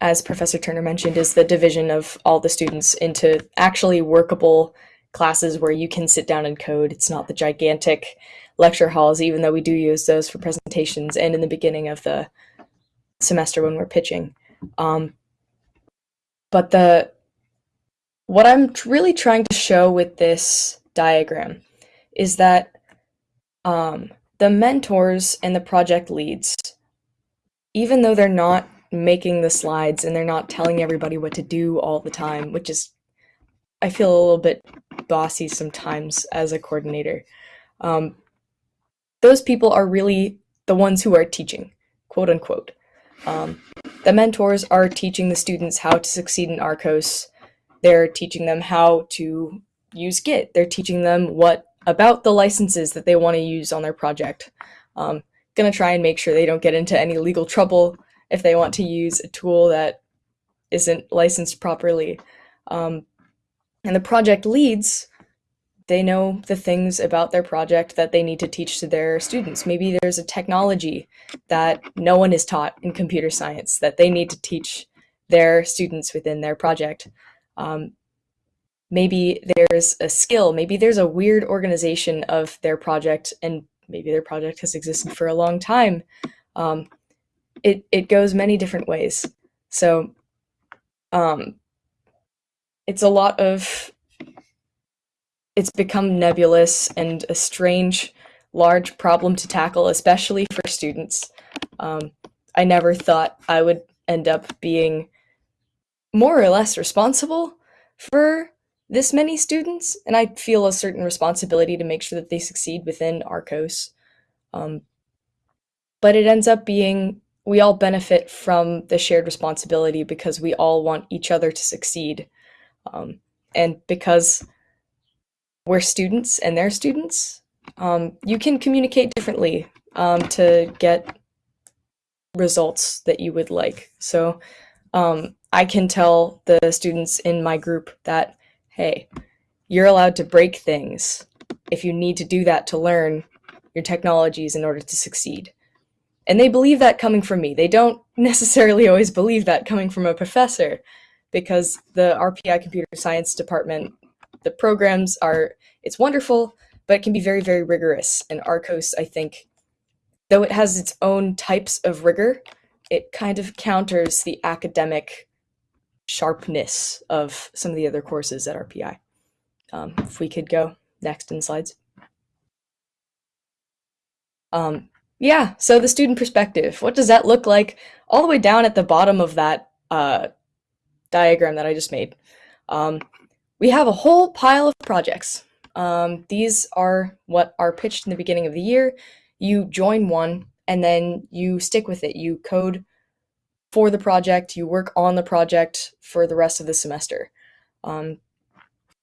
as Professor Turner mentioned, is the division of all the students into actually workable classes where you can sit down and code. It's not the gigantic lecture halls, even though we do use those for presentations and in the beginning of the semester when we're pitching. Um, but the what I'm really trying to show with this diagram is that um, the mentors and the project leads, even though they're not making the slides and they're not telling everybody what to do all the time, which is, I feel a little bit bossy sometimes as a coordinator. Um, those people are really the ones who are teaching, quote unquote. Um, the mentors are teaching the students how to succeed in RCOS. They're teaching them how to use Git. They're teaching them what about the licenses that they want to use on their project. Um, gonna try and make sure they don't get into any legal trouble if they want to use a tool that isn't licensed properly. Um, and the project leads they know the things about their project that they need to teach to their students. Maybe there's a technology that no one is taught in computer science that they need to teach their students within their project. Um, maybe there's a skill, maybe there's a weird organization of their project and maybe their project has existed for a long time. Um, it, it goes many different ways. So um, it's a lot of it's become nebulous and a strange, large problem to tackle, especially for students. Um, I never thought I would end up being more or less responsible for this many students, and I feel a certain responsibility to make sure that they succeed within RCOS. Um, but it ends up being we all benefit from the shared responsibility because we all want each other to succeed. Um, and because we're students and they're students, um, you can communicate differently um, to get results that you would like. So um, I can tell the students in my group that, hey, you're allowed to break things, if you need to do that to learn your technologies in order to succeed. And they believe that coming from me. They don't necessarily always believe that coming from a professor because the RPI computer science department, the programs are, it's wonderful, but it can be very, very rigorous. And RCOS, I think, though it has its own types of rigor, it kind of counters the academic sharpness of some of the other courses at RPI. Um, if we could go next in slides. Um, yeah, so the student perspective, what does that look like all the way down at the bottom of that uh, diagram that I just made? Um, we have a whole pile of projects. Um, these are what are pitched in the beginning of the year. You join one and then you stick with it. You code for the project, you work on the project for the rest of the semester. Um,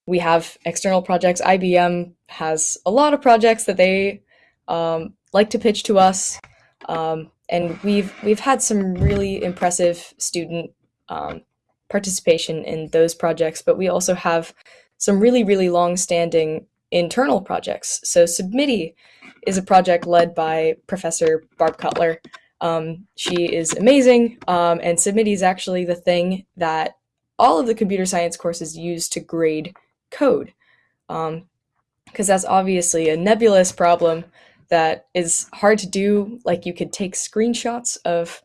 we have external projects. IBM has a lot of projects that they um, like to pitch to us, um, and we've we've had some really impressive student um, participation in those projects. But we also have some really really long-standing internal projects. So Submitty is a project led by Professor Barb Cutler. Um, she is amazing, um, and Submitty is actually the thing that all of the computer science courses use to grade code. Because um, that's obviously a nebulous problem that is hard to do. Like you could take screenshots of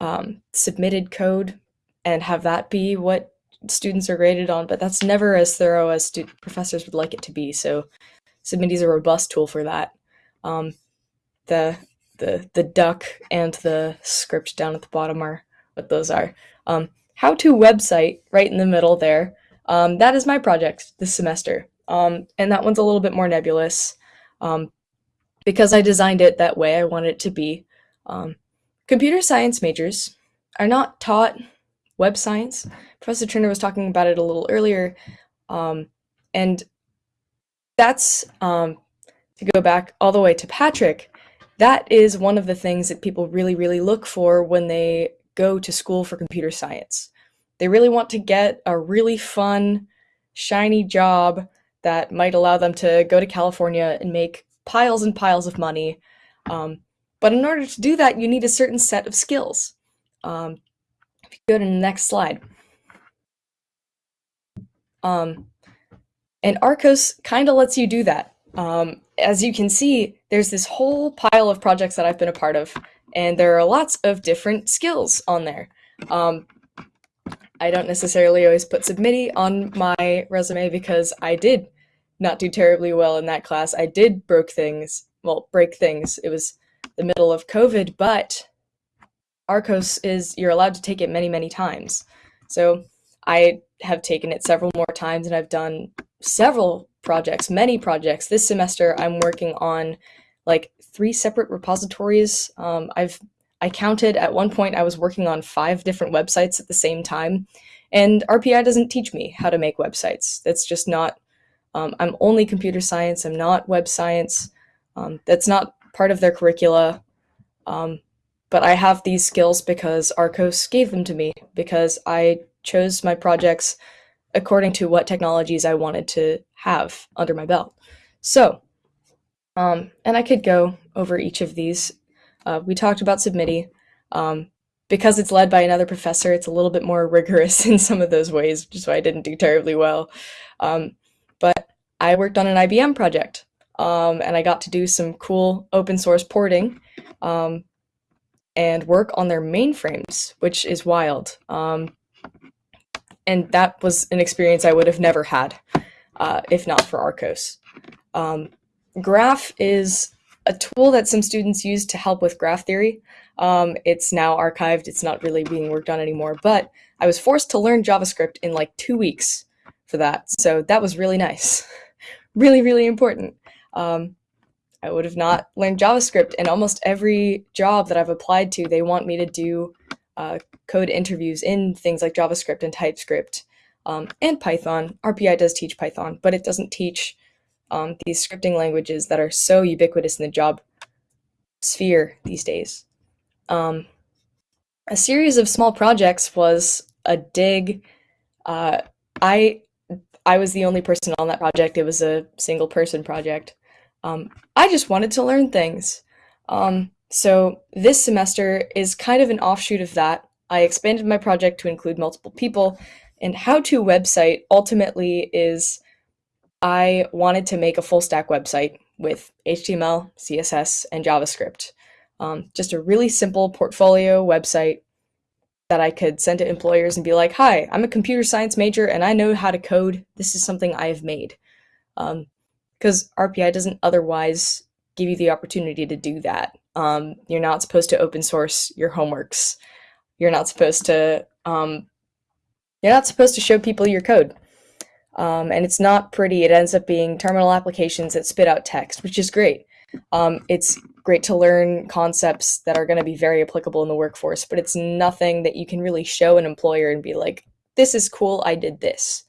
um, submitted code and have that be what students are graded on, but that's never as thorough as professors would like it to be. So Submitty is a robust tool for that. Um, the the the duck and the script down at the bottom are what those are. Um, how to website right in the middle there. Um, that is my project this semester. Um, and that one's a little bit more nebulous um, because I designed it that way. I want it to be. Um, computer science majors are not taught web science. Professor Turner was talking about it a little earlier. Um, and that's um, to go back all the way to Patrick. That is one of the things that people really, really look for when they go to school for computer science. They really want to get a really fun, shiny job that might allow them to go to California and make piles and piles of money. Um, but in order to do that, you need a certain set of skills. Um, go to the next slide. Um, and RCOS kind of lets you do that. Um, as you can see, there's this whole pile of projects that I've been a part of, and there are lots of different skills on there. Um, I don't necessarily always put Submitty on my resume because I did not do terribly well in that class. I did broke things, well, break things. It was the middle of COVID, but RCOS is you're allowed to take it many, many times. So I have taken it several more times and I've done several projects, many projects. This semester I'm working on like three separate repositories. Um, I've I counted at one point I was working on five different websites at the same time. And RPI doesn't teach me how to make websites. That's just not, um, I'm only computer science, I'm not web science. Um, that's not part of their curricula. Um, but I have these skills because RCOS gave them to me, because I chose my projects according to what technologies I wanted to have under my belt. So, um, and I could go over each of these uh, we talked about Submitty. Um, because it's led by another professor, it's a little bit more rigorous in some of those ways, which is why I didn't do terribly well. Um, but I worked on an IBM project, um, and I got to do some cool open source porting um, and work on their mainframes, which is wild. Um, and that was an experience I would have never had uh, if not for Arcos. Um, Graph is a tool that some students use to help with graph theory. Um, it's now archived. It's not really being worked on anymore, but I was forced to learn JavaScript in like two weeks for that. So that was really nice. really, really important. Um, I would have not learned JavaScript and almost every job that I've applied to, they want me to do uh, code interviews in things like JavaScript and TypeScript um, and Python. RPI does teach Python, but it doesn't teach um, these scripting languages that are so ubiquitous in the job sphere these days. Um, a series of small projects was a dig. Uh, I I was the only person on that project. It was a single person project. Um, I just wanted to learn things. Um, so this semester is kind of an offshoot of that. I expanded my project to include multiple people, and How To website ultimately is I wanted to make a full stack website with HTML, CSS, and JavaScript. Um, just a really simple portfolio website that I could send to employers and be like, hi, I'm a computer science major and I know how to code. This is something I have made. Because RPI doesn't otherwise give you the opportunity to do that. Um, you're not supposed to open source your homeworks. You're not supposed to um, you're not supposed to show people your code. Um, and it's not pretty. It ends up being terminal applications that spit out text, which is great. Um, it's great to learn concepts that are going to be very applicable in the workforce, but it's nothing that you can really show an employer and be like, this is cool, I did this.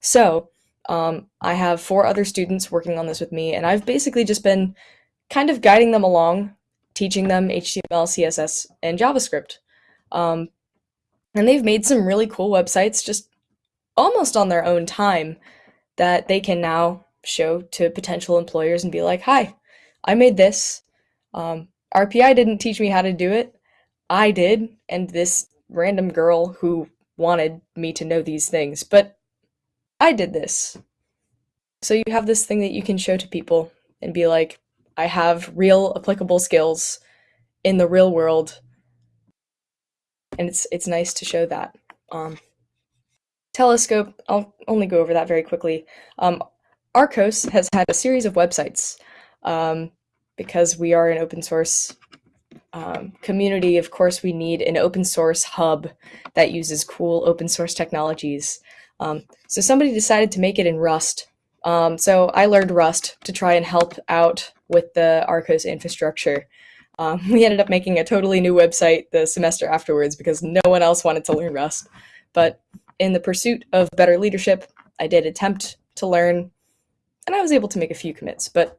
So um, I have four other students working on this with me, and I've basically just been kind of guiding them along, teaching them HTML, CSS, and JavaScript. Um, and they've made some really cool websites just almost on their own time that they can now show to potential employers and be like, hi, I made this. Um, RPI didn't teach me how to do it. I did, and this random girl who wanted me to know these things, but I did this. So you have this thing that you can show to people and be like, I have real applicable skills in the real world. And it's it's nice to show that. Um, Telescope, I'll only go over that very quickly. Um, RCOS has had a series of websites um, because we are an open source um, community. Of course, we need an open source hub that uses cool open source technologies. Um, so somebody decided to make it in Rust. Um, so I learned Rust to try and help out with the RCOS infrastructure. Um, we ended up making a totally new website the semester afterwards because no one else wanted to learn Rust. But in the pursuit of better leadership, I did attempt to learn, and I was able to make a few commits, but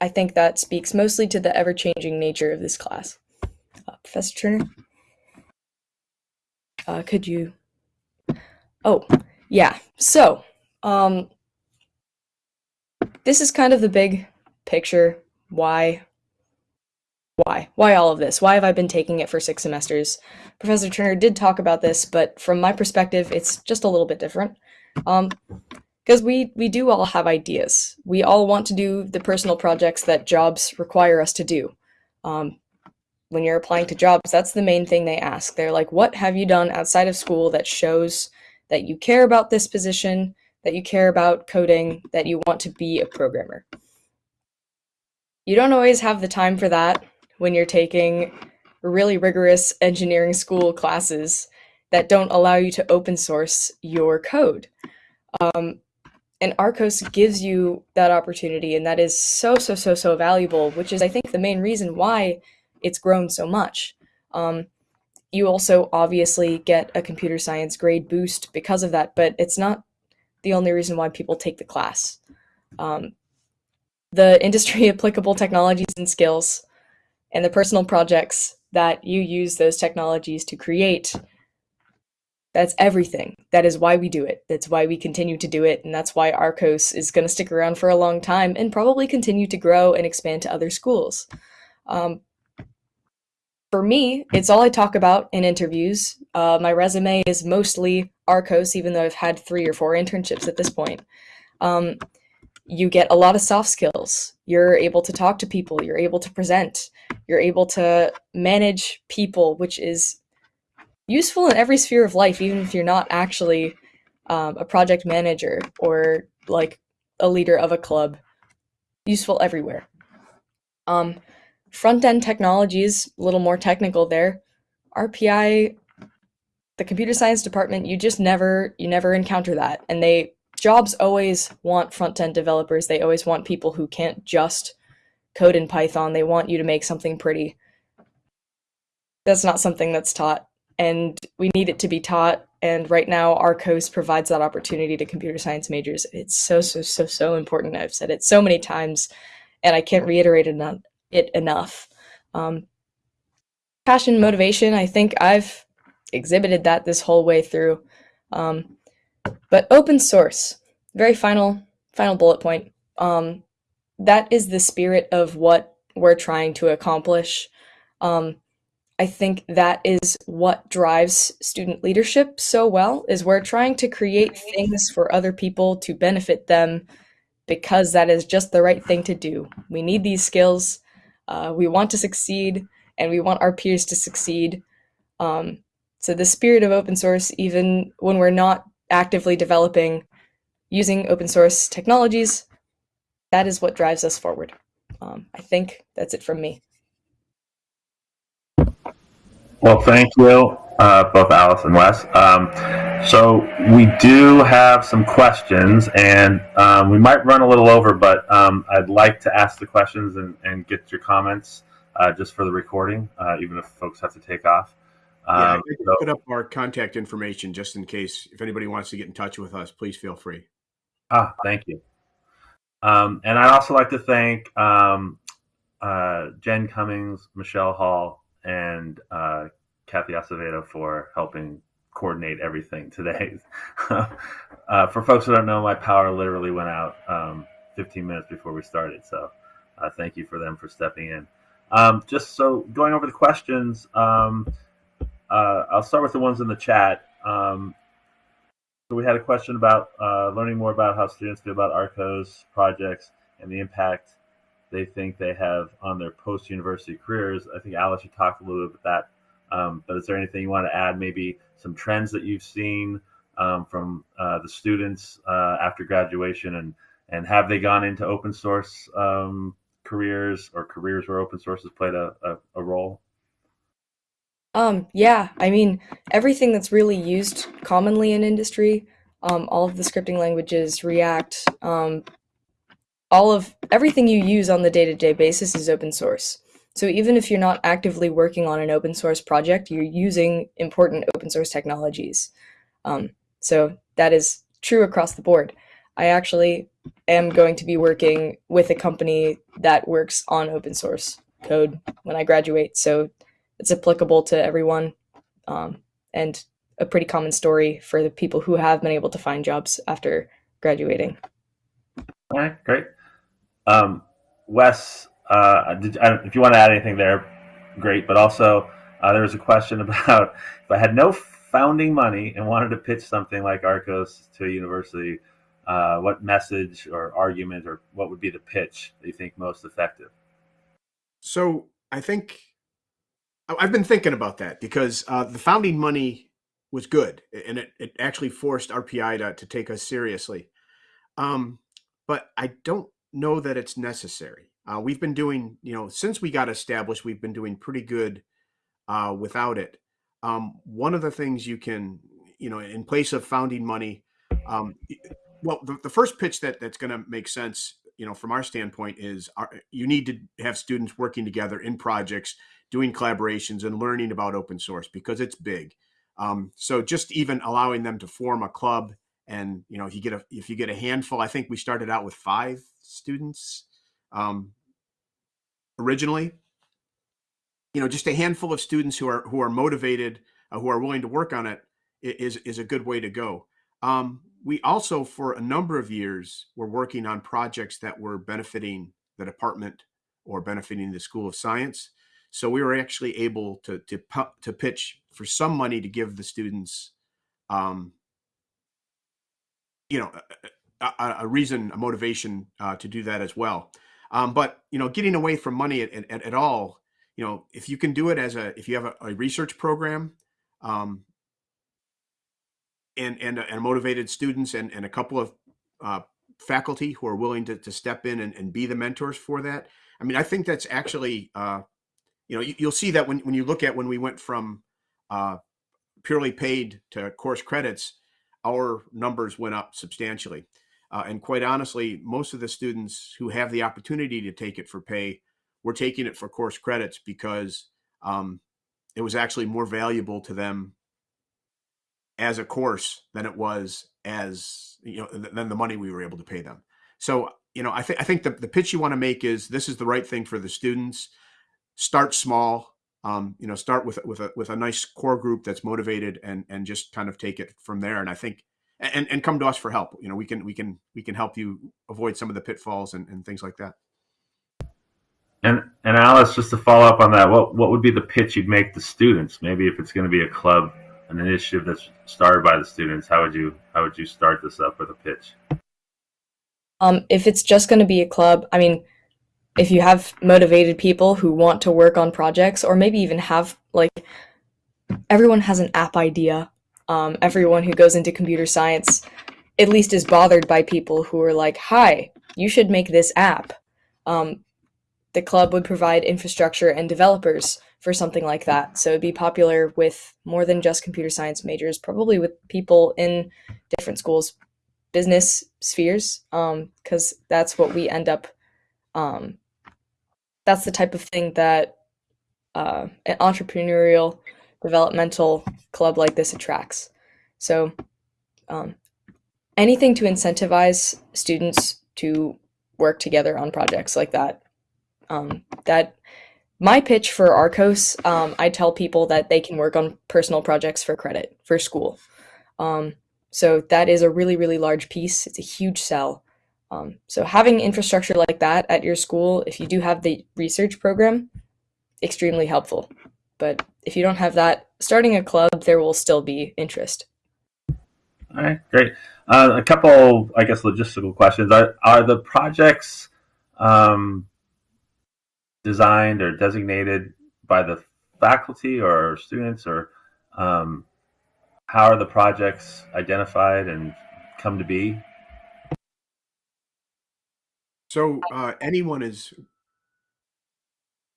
I think that speaks mostly to the ever-changing nature of this class. Uh, Professor Turner? Uh, could you... Oh, yeah. So, um, this is kind of the big picture. Why why? Why all of this? Why have I been taking it for six semesters? Professor Turner did talk about this, but from my perspective, it's just a little bit different. Um, because we we do all have ideas. We all want to do the personal projects that jobs require us to do. Um, when you're applying to jobs, that's the main thing they ask. They're like, "What have you done outside of school that shows that you care about this position, that you care about coding, that you want to be a programmer?" You don't always have the time for that when you're taking really rigorous engineering school classes that don't allow you to open source your code. Um, and RCOS gives you that opportunity, and that is so, so, so, so valuable, which is, I think, the main reason why it's grown so much. Um, you also obviously get a computer science grade boost because of that, but it's not the only reason why people take the class. Um, the industry applicable technologies and skills and the personal projects that you use those technologies to create that's everything. That is why we do it. That's why we continue to do it. And that's why RCOS is going to stick around for a long time and probably continue to grow and expand to other schools. Um, for me, it's all I talk about in interviews. Uh, my resume is mostly RCOS, even though I've had three or four internships at this point. Um, you get a lot of soft skills. You're able to talk to people, you're able to present, you're able to manage people, which is useful in every sphere of life, even if you're not actually um, a project manager or like a leader of a club. Useful everywhere. Um, front end technologies, a little more technical there. RPI, the computer science department, you just never you never encounter that, and they jobs always want front end developers. They always want people who can't just code in Python. They want you to make something pretty. That's not something that's taught, and we need it to be taught. And right now, RCOS provides that opportunity to computer science majors. It's so, so, so, so important. I've said it so many times, and I can't reiterate it enough. Um, passion, motivation, I think I've exhibited that this whole way through. Um, but open source, very final final bullet point. Um, that is the spirit of what we're trying to accomplish. Um, I think that is what drives student leadership so well is we're trying to create things for other people to benefit them because that is just the right thing to do. We need these skills. Uh, we want to succeed and we want our peers to succeed. Um, so the spirit of open source, even when we're not actively developing using open source technologies, that is what drives us forward. Um, I think that's it from me. Well, thank you, uh, both Alice and Wes. Um, so we do have some questions, and um, we might run a little over, but um, I'd like to ask the questions and, and get your comments uh, just for the recording, uh, even if folks have to take off. Um, yeah, so, put up our contact information just in case if anybody wants to get in touch with us. Please feel free. Ah, thank you. Um, and I'd also like to thank um, uh, Jen Cummings, Michelle Hall, and uh, Kathy Acevedo for helping coordinate everything today. uh, for folks who don't know, my power literally went out um, 15 minutes before we started. So uh, thank you for them for stepping in. Um, just so going over the questions, um, uh, I'll start with the ones in the chat. Um, so we had a question about uh, learning more about how students feel about RCOS projects and the impact they think they have on their post-university careers. I think Alice, you talked a little bit about that, um, but is there anything you want to add? Maybe some trends that you've seen um, from uh, the students uh, after graduation, and and have they gone into open source um, careers or careers where open source has played a, a, a role? Um, yeah, I mean, everything that's really used commonly in industry, um, all of the scripting languages, React, um, all of everything you use on the day-to-day basis is open source. So even if you're not actively working on an open source project, you're using important open source technologies. Um, so that is true across the board. I actually am going to be working with a company that works on open source code when I graduate. So it's applicable to everyone um, and a pretty common story for the people who have been able to find jobs after graduating. All right, great. Um, Wes, uh, did, if you want to add anything there, great. But also, uh, there was a question about if I had no founding money and wanted to pitch something like RCOS to a university, uh, what message or argument or what would be the pitch that you think most effective? So I think I've been thinking about that because uh, the founding money was good and it, it actually forced RPI to, to take us seriously. Um, but I don't know that it's necessary. Uh, we've been doing, you know, since we got established, we've been doing pretty good uh, without it. Um, one of the things you can, you know, in place of founding money, um, well, the, the first pitch that that's going to make sense, you know, from our standpoint is our, you need to have students working together in projects, doing collaborations, and learning about open source because it's big. Um, so just even allowing them to form a club and you know if you get a if you get a handful i think we started out with five students um, originally. You know just a handful of students who are who are motivated uh, who are willing to work on it is is a good way to go. Um, we also for a number of years were working on projects that were benefiting the department or benefiting the school of science. So we were actually able to to to pitch for some money to give the students um, you know, a, a reason, a motivation uh, to do that as well. Um, but you know, getting away from money at, at, at, all, you know, if you can do it as a, if you have a, a research program, um, and and, and motivated students and, and a couple of uh, faculty who are willing to, to step in and, and be the mentors for that. I mean, I think that's actually, uh, you know, you, will see that when, when you look at when we went from uh, purely paid to course credits, our numbers went up substantially. Uh, and quite honestly, most of the students who have the opportunity to take it for pay were taking it for course credits because um, it was actually more valuable to them as a course than it was as you know than the money we were able to pay them. So you know, I think I think the, the pitch you want to make is this is the right thing for the students. Start small, um, you know, start with with a with a nice core group that's motivated and and just kind of take it from there. And I think and and come to us for help. You know, we can we can we can help you avoid some of the pitfalls and, and things like that. And and Alice, just to follow up on that, what what would be the pitch you'd make to students? Maybe if it's going to be a club, an initiative that's started by the students, how would you how would you start this up with a pitch? Um, if it's just going to be a club, I mean, if you have motivated people who want to work on projects, or maybe even have like everyone has an app idea um, everyone who goes into computer science at least is bothered by people who are like, hi, you should make this app. Um, the club would provide infrastructure and developers for something like that. So it'd be popular with more than just computer science majors, probably with people in different schools, business spheres, because um, that's what we end up. Um, that's the type of thing that uh, an entrepreneurial developmental club like this attracts. So um, anything to incentivize students to work together on projects like that. Um, that my pitch for RCOS, um, I tell people that they can work on personal projects for credit for school. Um, so that is a really, really large piece. It's a huge sell. Um, so having infrastructure like that at your school, if you do have the research program, extremely helpful. But if you don't have that, starting a club, there will still be interest. All right, great. Uh, a couple, I guess, logistical questions. Are, are the projects um, designed or designated by the faculty or students, or um, how are the projects identified and come to be? So uh, anyone is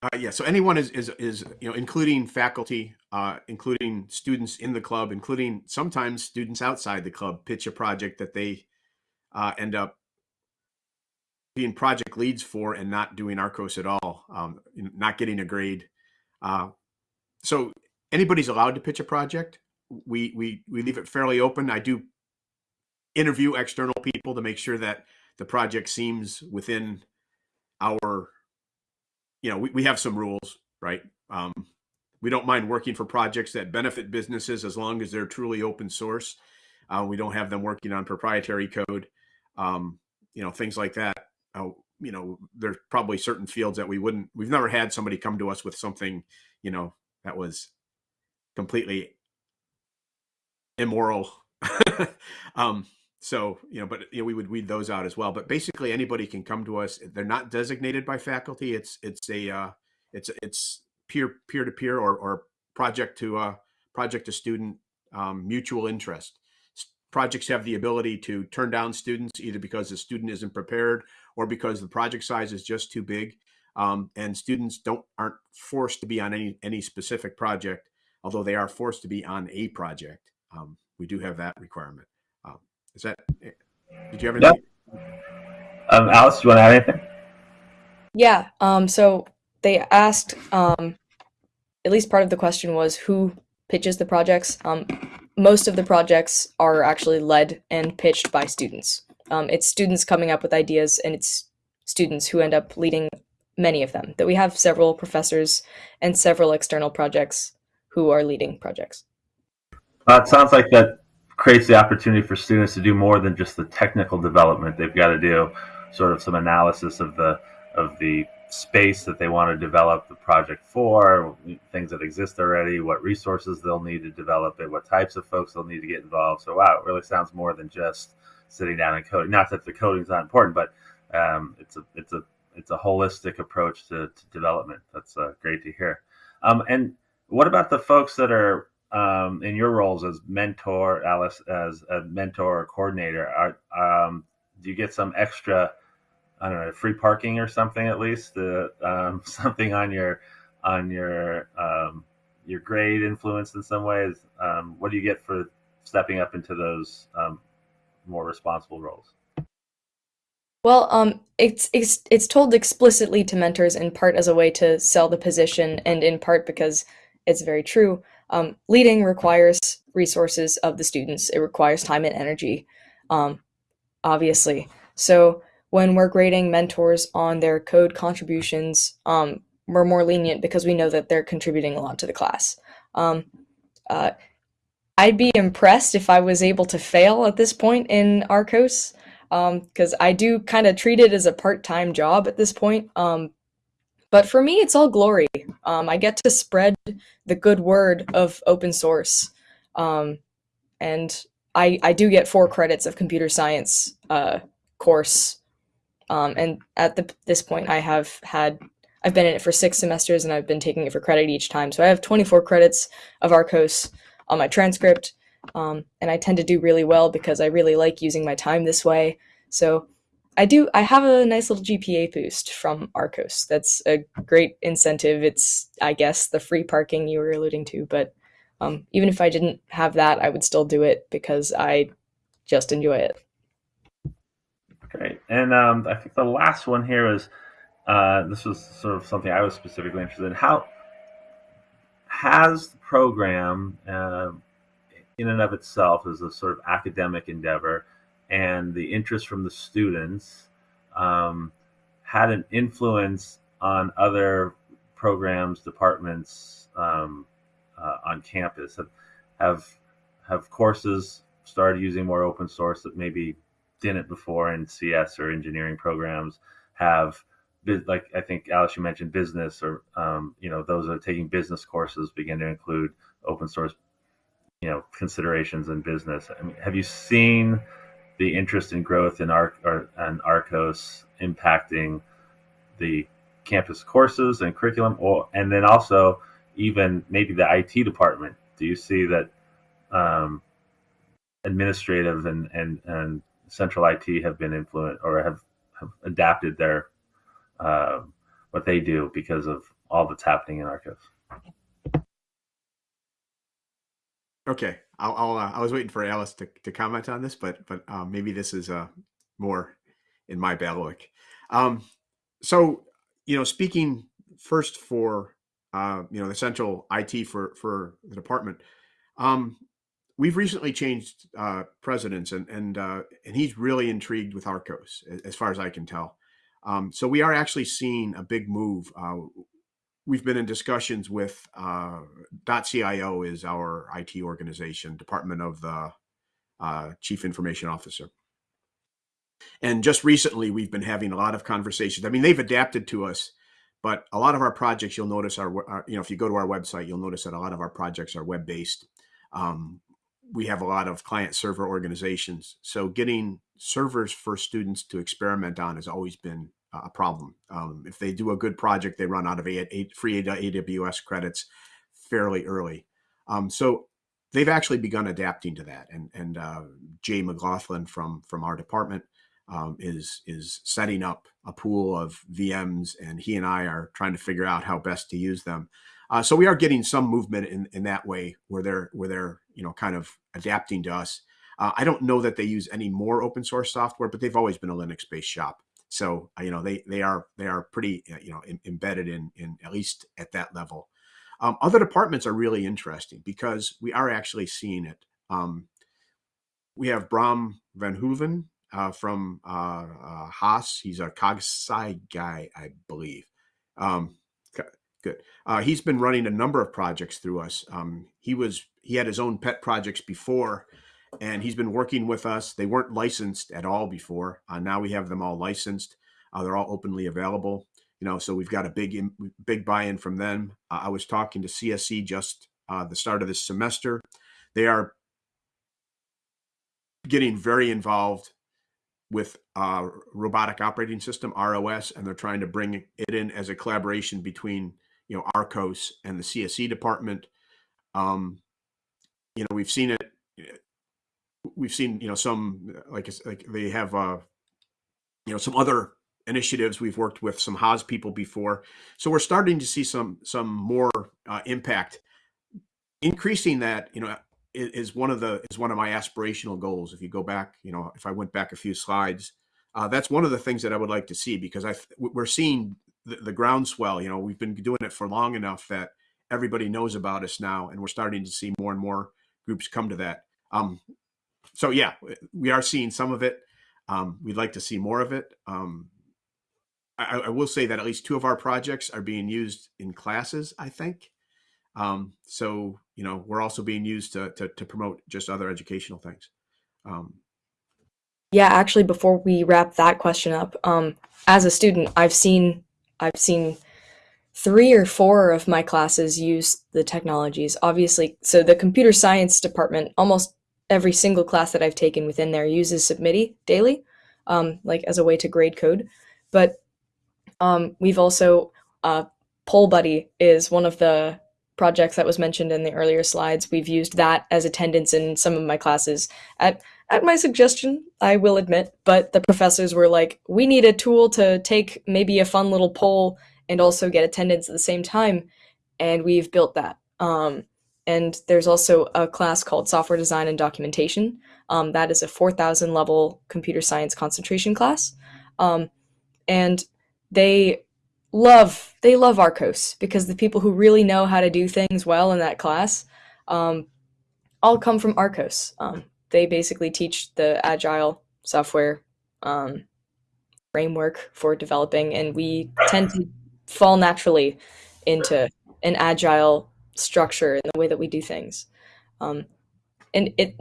uh, yeah, so anyone is is is you know, including faculty, uh, including students in the club, including sometimes students outside the club, pitch a project that they uh, end up being project leads for and not doing RCOS at all, um, not getting a grade. Uh, so anybody's allowed to pitch a project. We we we leave it fairly open. I do interview external people to make sure that the project seems within our you know, we, we have some rules, right? Um, we don't mind working for projects that benefit businesses as long as they're truly open source. Uh, we don't have them working on proprietary code, um, you know, things like that. Uh, you know, there's probably certain fields that we wouldn't, we've never had somebody come to us with something, you know, that was completely immoral. um, so, you know, but you know, we would weed those out as well. But basically, anybody can come to us. They're not designated by faculty. It's it's a uh, it's it's peer peer to peer or or project to uh, project to student um, mutual interest. Projects have the ability to turn down students either because the student isn't prepared or because the project size is just too big. Um, and students don't aren't forced to be on any any specific project, although they are forced to be on a project. Um, we do have that requirement. Is that? Did you have anything? Um, Alice, do you want to add anything? Yeah. Um. So they asked. Um. At least part of the question was who pitches the projects. Um. Most of the projects are actually led and pitched by students. Um. It's students coming up with ideas, and it's students who end up leading many of them. That we have several professors and several external projects who are leading projects. Uh, it sounds like that creates the opportunity for students to do more than just the technical development. They've got to do sort of some analysis of the of the space that they want to develop the project for, things that exist already, what resources they'll need to develop it, what types of folks they'll need to get involved. So wow, it really sounds more than just sitting down and coding. Not that the coding is not important, but um, it's a it's a it's a holistic approach to, to development. That's uh, great to hear. Um, and what about the folks that are um, in your roles as mentor, Alice, as a mentor or coordinator, are, um, do you get some extra, I don't know, free parking or something at least, uh, um, something on your on your um, your grade influence in some ways? Um, what do you get for stepping up into those um, more responsible roles? Well, um, it's, it's it's told explicitly to mentors in part as a way to sell the position, and in part because it's very true. Um, leading requires resources of the students. It requires time and energy, um, obviously. So when we're grading mentors on their code contributions, um, we're more lenient because we know that they're contributing a lot to the class. Um, uh, I'd be impressed if I was able to fail at this point in RCOS, because um, I do kind of treat it as a part-time job at this point. Um, but for me, it's all glory. Um, I get to spread the good word of open source, um, and I I do get four credits of computer science uh, course, um, and at the, this point, I have had I've been in it for six semesters, and I've been taking it for credit each time. So I have 24 credits of RCOS on my transcript. Um, and I tend to do really well because I really like using my time this way. So I do. I have a nice little GPA boost from RCOS. That's a great incentive. It's, I guess, the free parking you were alluding to. But um, even if I didn't have that, I would still do it because I just enjoy it. Great. And um, I think the last one here is uh, this was sort of something I was specifically interested in. How has the program, uh, in and of itself, as a sort of academic endeavor, and the interest from the students um, had an influence on other programs, departments um, uh, on campus? Have, have have courses started using more open source that maybe didn't before in CS or engineering programs? Have like I think Alice, you mentioned business, or um, you know, those that are taking business courses begin to include open source, you know, considerations in business. I mean, have you seen the interest and growth in or and RCOS impacting the campus courses and curriculum, or and then also even maybe the IT department? Do you see that um, administrative and and and central IT have been influenced or have, have adapted their uh, what they do because of all that's happening in RCOS. Okay, I'll, I'll uh, I was waiting for Alice to, to comment on this, but but um, maybe this is uh, more in my bailiwick. Um, so you know, speaking first for uh, you know the central IT for for the department, um, we've recently changed uh, presidents, and and uh, and he's really intrigued with RCOS, as far as I can tell. Um, so we are actually seeing a big move. Uh, we've been in discussions with uh, .cio is our IT organization, Department of the uh, Chief Information Officer. And just recently, we've been having a lot of conversations. I mean, they've adapted to us, but a lot of our projects, you'll notice are, are you know, if you go to our website, you'll notice that a lot of our projects are web-based. Um, we have a lot of client server organizations. So getting servers for students to experiment on has always been a problem. Um, if they do a good project, they run out of a, free AWS credits fairly early. Um, so they've actually begun adapting to that. And, and uh, Jay McLaughlin from, from our department um, is, is setting up a pool of VMs and he and I are trying to figure out how best to use them. Uh, so we are getting some movement in, in that way where they're where they're you know kind of adapting to us. Uh, I don't know that they use any more open source software, but they've always been a Linux based shop. So uh, you know they they are they are pretty uh, you know in, embedded in in at least at that level. Um, other departments are really interesting because we are actually seeing it. Um, we have Bram Van Heuveln uh, from uh, uh, HASS. He's a CogSci guy, I believe. Um, Good. Uh, he's been running a number of projects through us. Um, he was he had his own pet projects before, and he's been working with us. They weren't licensed at all before. Uh, now we have them all licensed. Uh, they're all openly available. You know, so we've got a big big buy-in from them. Uh, I was talking to CSC just uh, the start of this semester. They are getting very involved with uh, robotic operating system ROS, and they're trying to bring it in as a collaboration between you know RCOS and the CSE department. Um, you know, we've seen it. We've seen you know some like like they have uh, you know some other initiatives. We've worked with some HASS people before, so we're starting to see some some more uh, impact. Increasing that, you know, is, is one of the is one of my aspirational goals. If you go back, you know, if I went back a few slides, uh, that's one of the things that I would like to see because I we're seeing the, the groundswell. You know, we've been doing it for long enough that everybody knows about us now, and we're starting to see more and more groups come to that. Um, so yeah, we are seeing some of it. Um, we'd like to see more of it. Um, I, I, will say that at least two of our projects are being used in classes. I think. Um, so you know, we're also being used to, to, to promote just other educational things. Um, yeah, actually, before we wrap that question up, um, as a student, I've seen I've seen three or four of my classes use the technologies. Obviously, so the computer science department, almost every single class that I've taken within there uses Submitty daily, um, like as a way to grade code. But um, we've also uh, Poll Buddy is one of the projects that was mentioned in the earlier slides. We've used that as attendance in some of my classes at at my suggestion, I will admit, but the professors were like, we need a tool to take maybe a fun little poll and also get attendance at the same time. And we've built that. Um, and there's also a class called Software Design and Documentation. Um, that is a 4,000 level computer science concentration class. Um, and they love they love RCOS because the people who really know how to do things well in that class um, all come from RCOS. Um, they basically teach the agile software um, framework for developing, and we tend to fall naturally into an agile structure in the way that we do things. Um, and it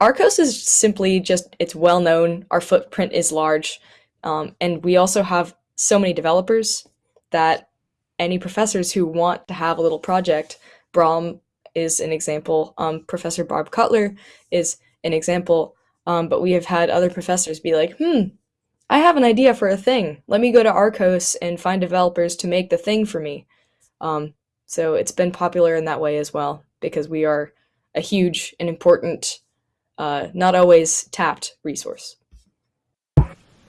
RCOS is simply just it's well known. Our footprint is large, um, and we also have so many developers that any professors who want to have a little project, Bram is an example. Um, Professor Barb Cutler is an example. Um, but we have had other professors be like, hmm, I have an idea for a thing. Let me go to RCOS and find developers to make the thing for me. Um, so it's been popular in that way as well because we are a huge and important, uh, not always tapped resource.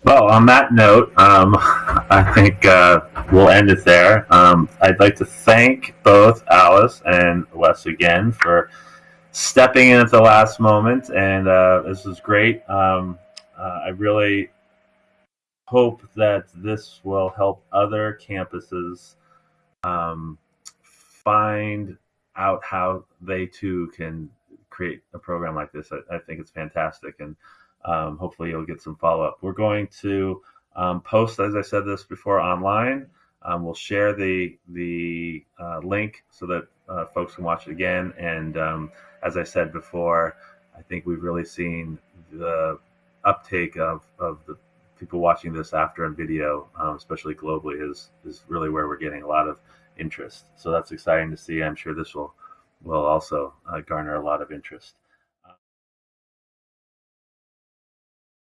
Well, on that note, um, I think uh, we'll end it there. Um, I'd like to thank both Alice and Wes again for stepping in at the last moment, and uh, this was great. Um, uh, I really hope that this will help other campuses um, find out how they too can create a program like this. I, I think it's fantastic, and um, hopefully you'll get some follow up. We're going to um, post, as I said this before, online. Um, we'll share the the uh, link so that uh, folks can watch it again. And um, as I said before, I think we've really seen the uptake of, of the people watching this after on video, um, especially globally, is is really where we're getting a lot of interest. So that's exciting to see. I'm sure this will will also uh, garner a lot of interest.